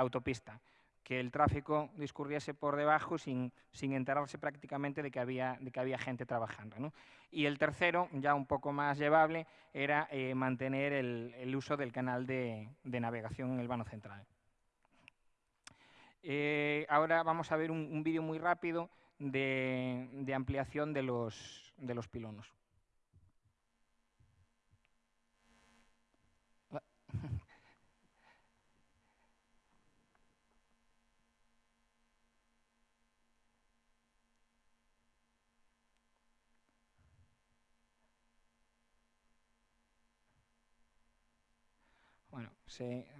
autopista que el tráfico discurriese por debajo sin, enterarse prácticamente de que había, de que había gente trabajando. Y el tercero, ya un poco más llevable, era eh, mantener el, uso del canal de, navegación en el vano central. Eh, ahora vamos a ver un, vídeo muy rápido de, de ampliación de los, de los pilonos.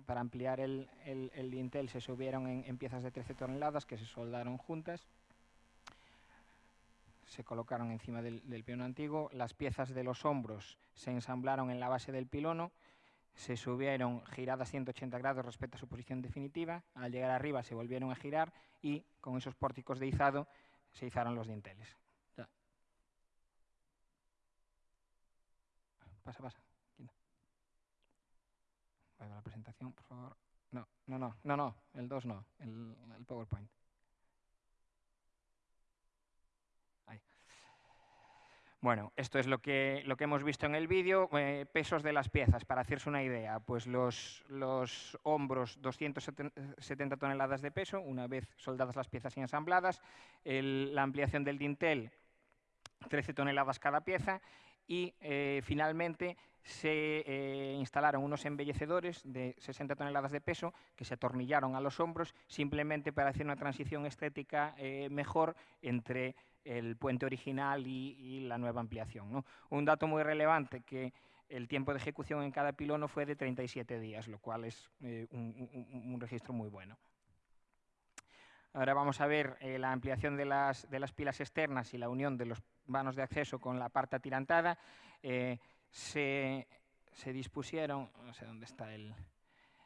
Para ampliar el, el, dintel se subieron en, piezas de 13 toneladas que se soldaron juntas. Se colocaron encima del, del antiguo. Las piezas de los hombros se ensamblaron en la base del pilono. Se subieron giradas 180 grados respecto a su posición definitiva. Al llegar arriba se volvieron a girar y con esos pórticos de izado se izaron los dinteles. Pasa, pasa la presentación, por favor. No, no, no, no, no, el 2 no, el, PowerPoint. Bueno, esto es lo que, lo que hemos visto en el vídeo. Eh, pesos de las piezas, para hacerse una idea. Pues los, los hombros, 270 toneladas de peso, una vez soldadas las piezas y ensambladas. la ampliación del dintel, 13 toneladas cada pieza. Y eh, finalmente se eh, instalaron unos embellecedores de 60 toneladas de peso que se atornillaron a los hombros simplemente para hacer una transición estética eh, mejor entre el puente original y, la nueva ampliación. Un dato muy relevante que el tiempo de ejecución en cada pilono fue de 37 días, lo cual es eh, un, registro muy bueno. Ahora vamos a ver la ampliación de las, de las, pilas externas y la unión de los vanos de acceso con la parte atirantada se, dispusieron, no sé dónde está el...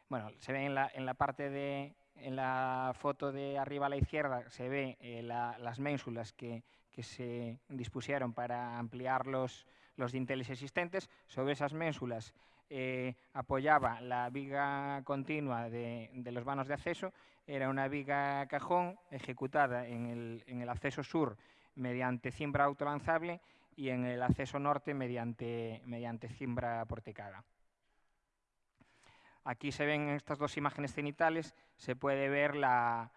Bueno, se ve en la, en la parte de, en la foto de arriba a la izquierda se ve eh, las ménsulas que, que, se dispusieron para ampliar los, los dinteles existentes. Sobre esas ménsulas eh, apoyaba la viga continua de, de, los vanos de acceso. Era una viga cajón ejecutada en el, en el acceso sur mediante cimbra autolanzable y en el acceso norte mediante, mediante cimbra porticada. Aquí se ven estas dos imágenes cenitales, se puede ver la,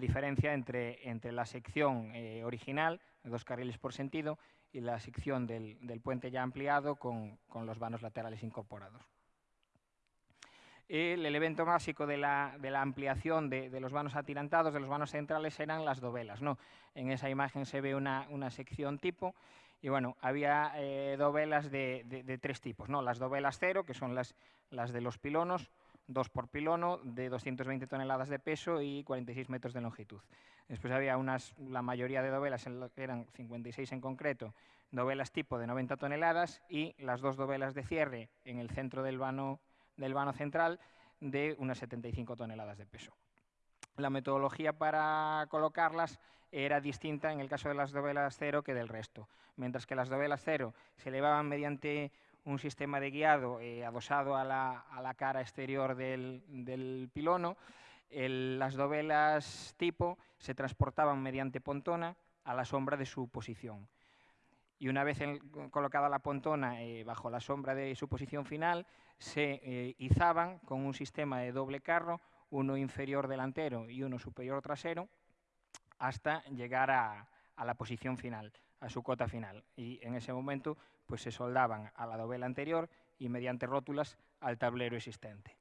diferencia entre, entre, la sección eh, original, de dos carriles por sentido, y la sección del, puente ya ampliado con, los vanos laterales incorporados. El elemento básico de la, ampliación de, los vanos atirantados, de los vanos centrales, eran las dovelas. ¿no? En esa imagen se ve una, una sección tipo y bueno, había eh, dovelas de, tres tipos, ¿no? Las dovelas cero, que son las, las de los pilonos, dos por pilono, de 220 toneladas de peso y 46 metros de longitud. Después había unas, la mayoría de dovelas, eran 56 en concreto, dovelas tipo de 90 toneladas y las dos dovelas de cierre en el centro del vano, del vano central de unas 75 toneladas de peso. La metodología para colocarlas era distinta en el caso de las dovelas cero que del resto. Mientras que las dovelas cero se elevaban mediante un sistema de guiado eh, adosado a la, cara exterior del, pilono, las dovelas tipo se transportaban mediante pontona a la sombra de su posición. Y una vez colocada la pontona eh, bajo la sombra de su posición final, se eh, izaban con un sistema de doble carro, uno inferior delantero y uno superior trasero, hasta llegar a, la posición final, a su cota final. Y en ese momento pues, se soldaban a la dovela anterior y mediante rótulas al tablero existente.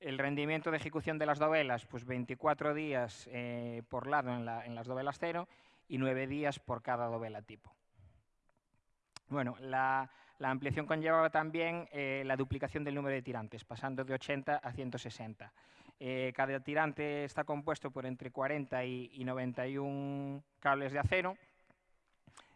El rendimiento de ejecución de las dovelas, pues 24 días eh, por lado en, las dovelas cero y 9 días por cada dovela tipo. Bueno, la, ampliación conllevaba también eh, la duplicación del número de tirantes, pasando de 80 a 160. Eh, cada tirante está compuesto por entre 40 y, 91 cables de acero.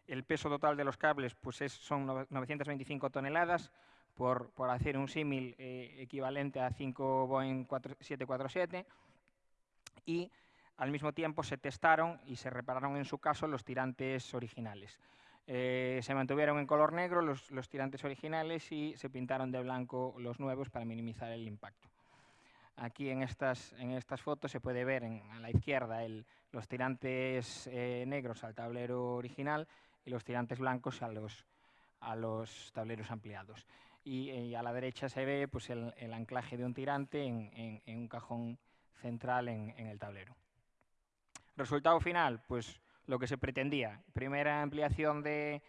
El peso total de los cables pues son 925 toneladas, por, hacer un símil eh, equivalente a 5 Boeing 747. Y al mismo tiempo se testaron y se repararon en su caso los tirantes originales. Eh, se mantuvieron en color negro los, los tirantes originales y se pintaron de blanco los nuevos para minimizar el impacto. Aquí en estas, en estas fotos se puede ver a la izquierda los tirantes eh, negros al tablero original y los tirantes blancos a los, a los tableros ampliados. Y, eh, a la derecha se ve pues, el, anclaje de un tirante en, un cajón central en, el tablero. Resultado final, pues lo que se pretendía. Primera ampliación de,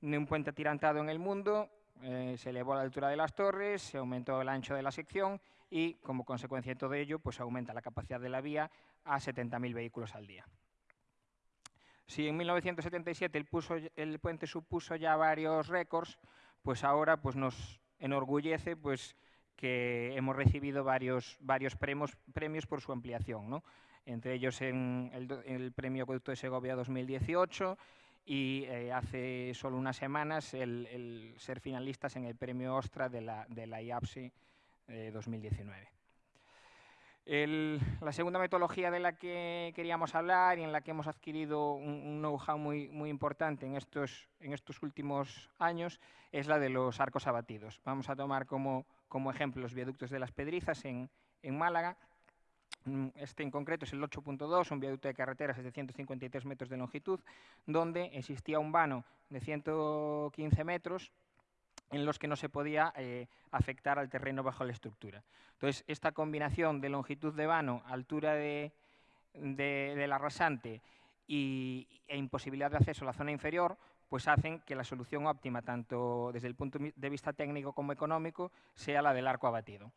un puente atirantado en el mundo, eh, se elevó la altura de las torres, se aumentó el ancho de la sección y como consecuencia de todo ello pues aumenta la capacidad de la vía a 70.000 vehículos al día. Si en 1977 el, el, puente supuso ya varios récords, pues ahora pues nos enorgullece pues que hemos recibido varios, varios premios, premios por su ampliación, ¿no? entre ellos en el, Premio Acueducto de Segovia 2018 y eh, hace solo unas semanas el, ser finalistas en el Premio Ostra de la, de la IAPSI 2019. la segunda metodología de la que queríamos hablar y en la que hemos adquirido un, know-how muy, muy importante en estos, últimos años es la de los arcos abatidos. Vamos a tomar como, ejemplo los viaductos de las Pedrizas en, Málaga. Mm, este en concreto es el 8.2, un viaducto de carreteras de 153 metros de longitud, donde existía un vano de 115 metros en los que no se podía eh, afectar al terreno bajo la estructura. Entonces, esta combinación de longitud de vano, altura de, la rasante y, e imposibilidad de acceso a la zona inferior, pues hacen que la solución óptima, tanto desde el punto de vista técnico como económico, sea la del arco abatido.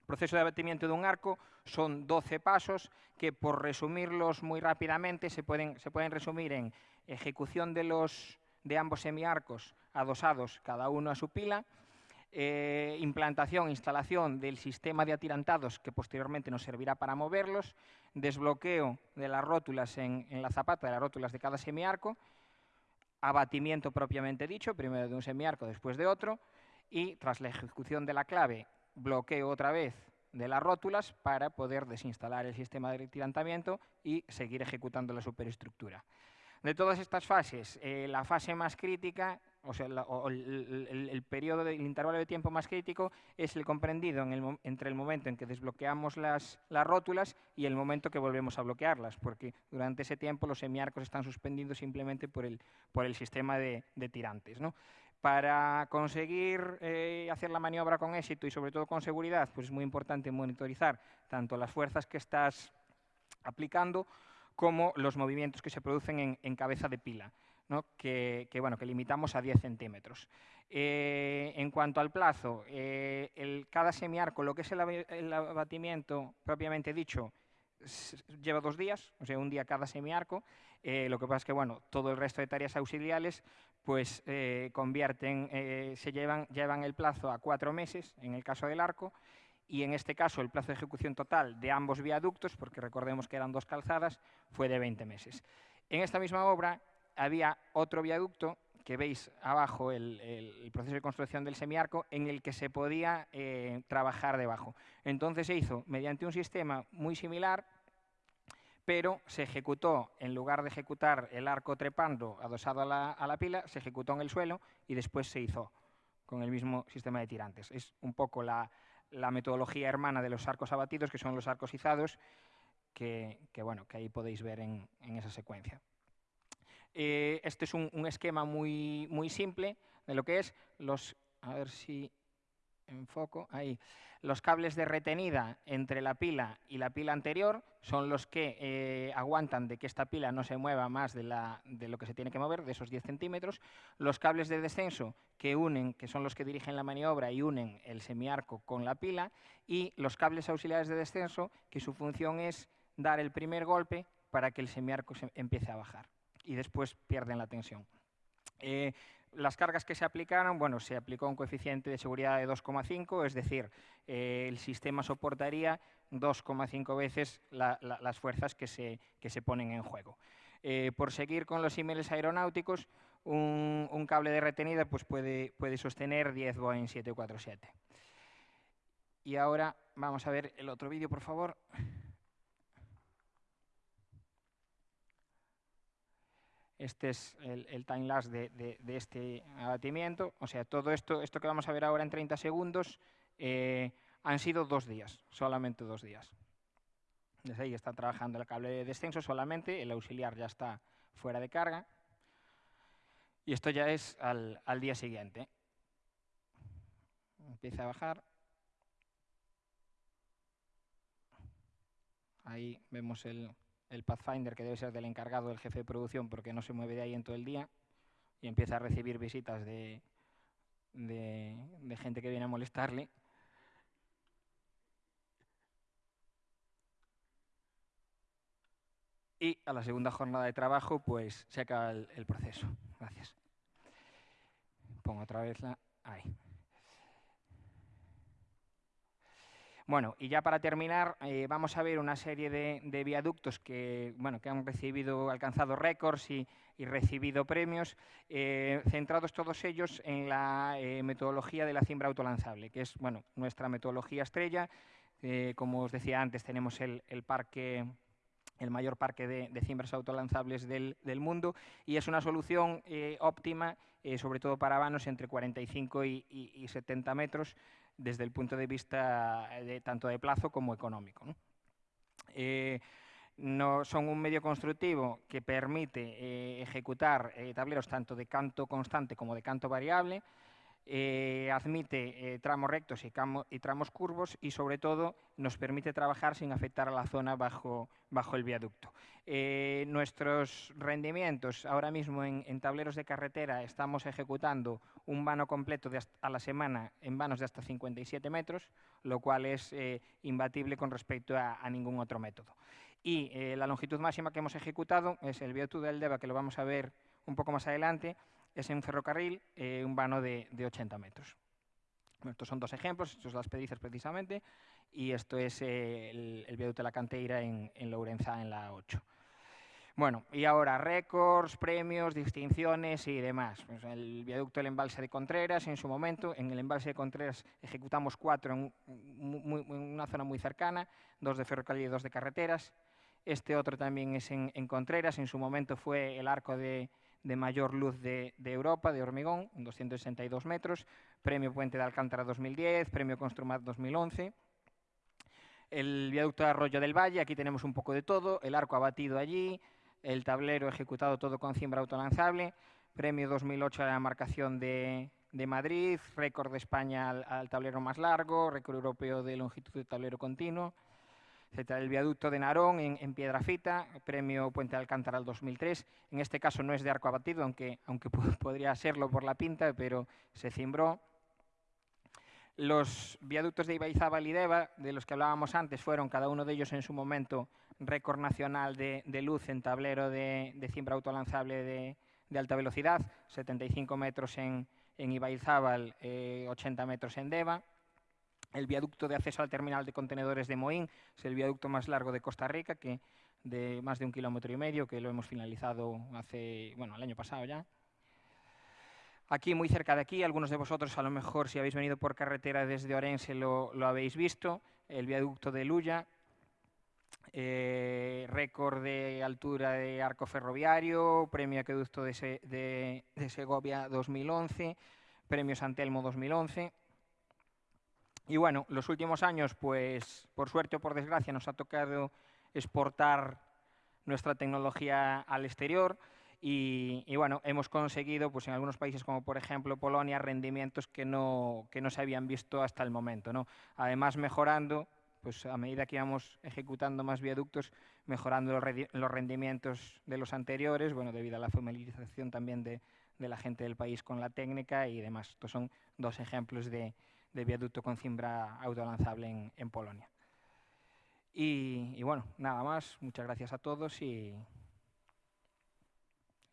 El proceso de abatimiento de un arco son 12 pasos que, por resumirlos muy rápidamente, se pueden, se pueden resumir en ejecución de los de ambos semiarcos adosados cada uno a su pila, eh, implantación, instalación del sistema de atirantados que posteriormente nos servirá para moverlos, desbloqueo de las rótulas en, la zapata de las rótulas de cada semiarco, abatimiento propiamente dicho, primero de un semiarco, después de otro, y tras la ejecución de la clave, bloqueo otra vez de las rótulas para poder desinstalar el sistema de atirantamiento y seguir ejecutando la superestructura. De todas estas fases, eh, la fase más crítica, o sea, el, periodo, el intervalo de tiempo más crítico es el comprendido entre el momento en que desbloqueamos las, rótulas y el momento que volvemos a bloquearlas, porque durante ese tiempo los semiarcos están suspendidos simplemente por el, sistema de, tirantes. Para conseguir eh, hacer la maniobra con éxito y sobre todo con seguridad, pues es muy importante monitorizar tanto las fuerzas que estás aplicando como los movimientos que se producen en, cabeza de pila, que, bueno, que limitamos a 10 centímetros. Eh, en cuanto al plazo, eh, el, cada semiarco, lo que es el, abatimiento propiamente dicho, lleva dos días, o sea, un día cada semiarco. Eh, lo que pasa es que, bueno, todo el resto de tareas auxiliares, pues convierten, se llevan, llevan el plazo a cuatro meses en el caso del arco y en este caso el plazo de ejecución total de ambos viaductos, porque recordemos que eran dos calzadas, fue de 20 meses. En esta misma obra había otro viaducto que veis abajo el, proceso de construcción del semiarco en el que se podía eh, trabajar debajo. Entonces se hizo mediante un sistema muy similar, pero se ejecutó, en lugar de ejecutar el arco trepando adosado a la, pila, se ejecutó en el suelo y después se hizo con el mismo sistema de tirantes. Es un poco la, metodología hermana de los arcos abatidos, que son los arcos izados, que, bueno, que ahí podéis ver en, esa secuencia. Eh, este es un, esquema muy, simple de lo que es los... A ver si enfoco, ahí. Los cables de retenida entre la pila y la pila anterior son los que eh, aguantan de que esta pila no se mueva más de, lo que se tiene que mover, de esos 10 centímetros. Los cables de descenso que unen, que son los que dirigen la maniobra y unen el semiarco con la pila. Y los cables auxiliares de descenso, que su función es dar el primer golpe para que el semiarco se empiece a bajar. Y después pierden la tensión. Eh, las cargas que se aplicaron, bueno, se aplicó un coeficiente de seguridad de 2,5, es decir, eh, el sistema soportaría 2,5 veces las fuerzas que se, se, ponen en juego. Eh, por seguir con los símiles aeronáuticos, un, cable de retenida pues puede, puede sostener 10 Boeing 747. Y ahora vamos a ver el otro vídeo, por favor. Este es el, time lapse de, este abatimiento. O sea, todo esto, esto que vamos a ver ahora en 30 segundos eh, han sido dos días, solamente dos días. Desde ahí está trabajando el cable de descenso solamente, el auxiliar ya está fuera de carga. Y esto ya es al día siguiente. Empieza a bajar. Ahí vemos el, el Pathfinder, que debe ser del encargado del jefe de producción, porque no se mueve de ahí en todo el día, y empieza a recibir visitas de, de, gente que viene a molestarle. Y a la segunda jornada de trabajo, pues se acaba el, el proceso. Gracias. Pongo otra vez la... Ahí. Bueno, y ya para terminar, eh, vamos a ver una serie de, viaductos que, bueno, que han recibido, alcanzado récords y, recibido premios, eh, centrados todos ellos en la eh, metodología de la cimbra autolanzable, que es bueno, nuestra metodología estrella. como os decía antes, tenemos el, parque el mayor parque de, cimbras autolanzables del, mundo y es una solución óptima, sobre todo para vanos entre 45 y, y 70 metros, desde el punto de vista de, tanto de plazo como económico. Eh, ¿no? son un medio constructivo que permite eh, ejecutar eh, tableros tanto de canto constante como de canto variable, eh, admite eh, tramos rectos y, tramos curvos y sobre todo nos permite trabajar sin afectar a la zona bajo, el viaducto. Eh, nuestros rendimientos, ahora mismo en, tableros de carretera estamos ejecutando un vano completo a la semana en vanos de hasta 57 metros, lo cual es imbatible con respecto a, a, ningún otro método. Y la longitud máxima que hemos ejecutado es el viaducto del DEVA, que lo vamos a ver un poco más adelante, es en ferrocarril eh, un vano de, 80 metros. estos son dos ejemplos, estos las pedizas precisamente, y esto es eh, el, viaducto de la Canteira en, en Lourenza, en la 8. Bueno, y ahora récords, premios, distinciones y demás. Pues el viaducto del embalse de Contreras, en su momento, en el embalse de Contreras ejecutamos cuatro en, una zona muy cercana, dos de ferrocarril y dos de carreteras. Este otro también es en Contreras, en su momento fue el arco de, de mayor luz de, Europa, de hormigón, 262 metros, Premio Puente de Alcántara 2010, Premio Construmat 2011. El viaducto de Arroyo del Valle, aquí tenemos un poco de todo, el arco abatido allí, el tablero ejecutado todo con cimbra autolanzable, Premio 2008 a la marcación de, Madrid, récord de España al, al, tablero más largo, récord europeo de longitud de tablero continuo, el viaducto de Narón en, Piedrafita, premio Puente de Alcántara al 2003. En este caso no es de arco abatido, aunque, aunque <laughs> podría serlo por la pinta, pero se cimbró. Los viaductos de Ibaizábal y Deva, de los que hablábamos antes, fueron cada uno de ellos en su momento récord nacional de, luz en tablero de, cimbra autolanzable de, de alta velocidad, 75 metros en, en Ibaizábal, 80 metros en Deva. El viaducto de acceso al terminal de contenedores de Moín es el viaducto más largo de Costa Rica, que de más de un kilómetro y medio, que lo hemos finalizado hace, bueno, el año pasado ya. Aquí, muy cerca de aquí, algunos de vosotros, a lo mejor, si habéis venido por carretera desde Orense, lo, lo habéis visto, el viaducto de Luya, eh, récord de altura de arco ferroviario, premio Acueducto de, de, de Segovia 2011, premio Santelmo 2011. Y bueno, los últimos años, pues por suerte o por desgracia, nos ha tocado exportar nuestra tecnología al exterior y, y, bueno, hemos conseguido pues en algunos países como por ejemplo Polonia rendimientos que no, que no se habían visto hasta el momento. ¿no? Además mejorando, pues a medida que íbamos ejecutando más viaductos, mejorando los, rendimientos de los anteriores, bueno, debido a la familiarización también de, de la gente del país con la técnica y demás. Estos son dos ejemplos de, de viaducto con cimbra autolanzable en, en Polonia. Y, y, bueno, nada más, muchas gracias a todos y,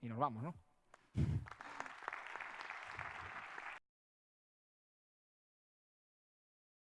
y nos vamos, ¿no?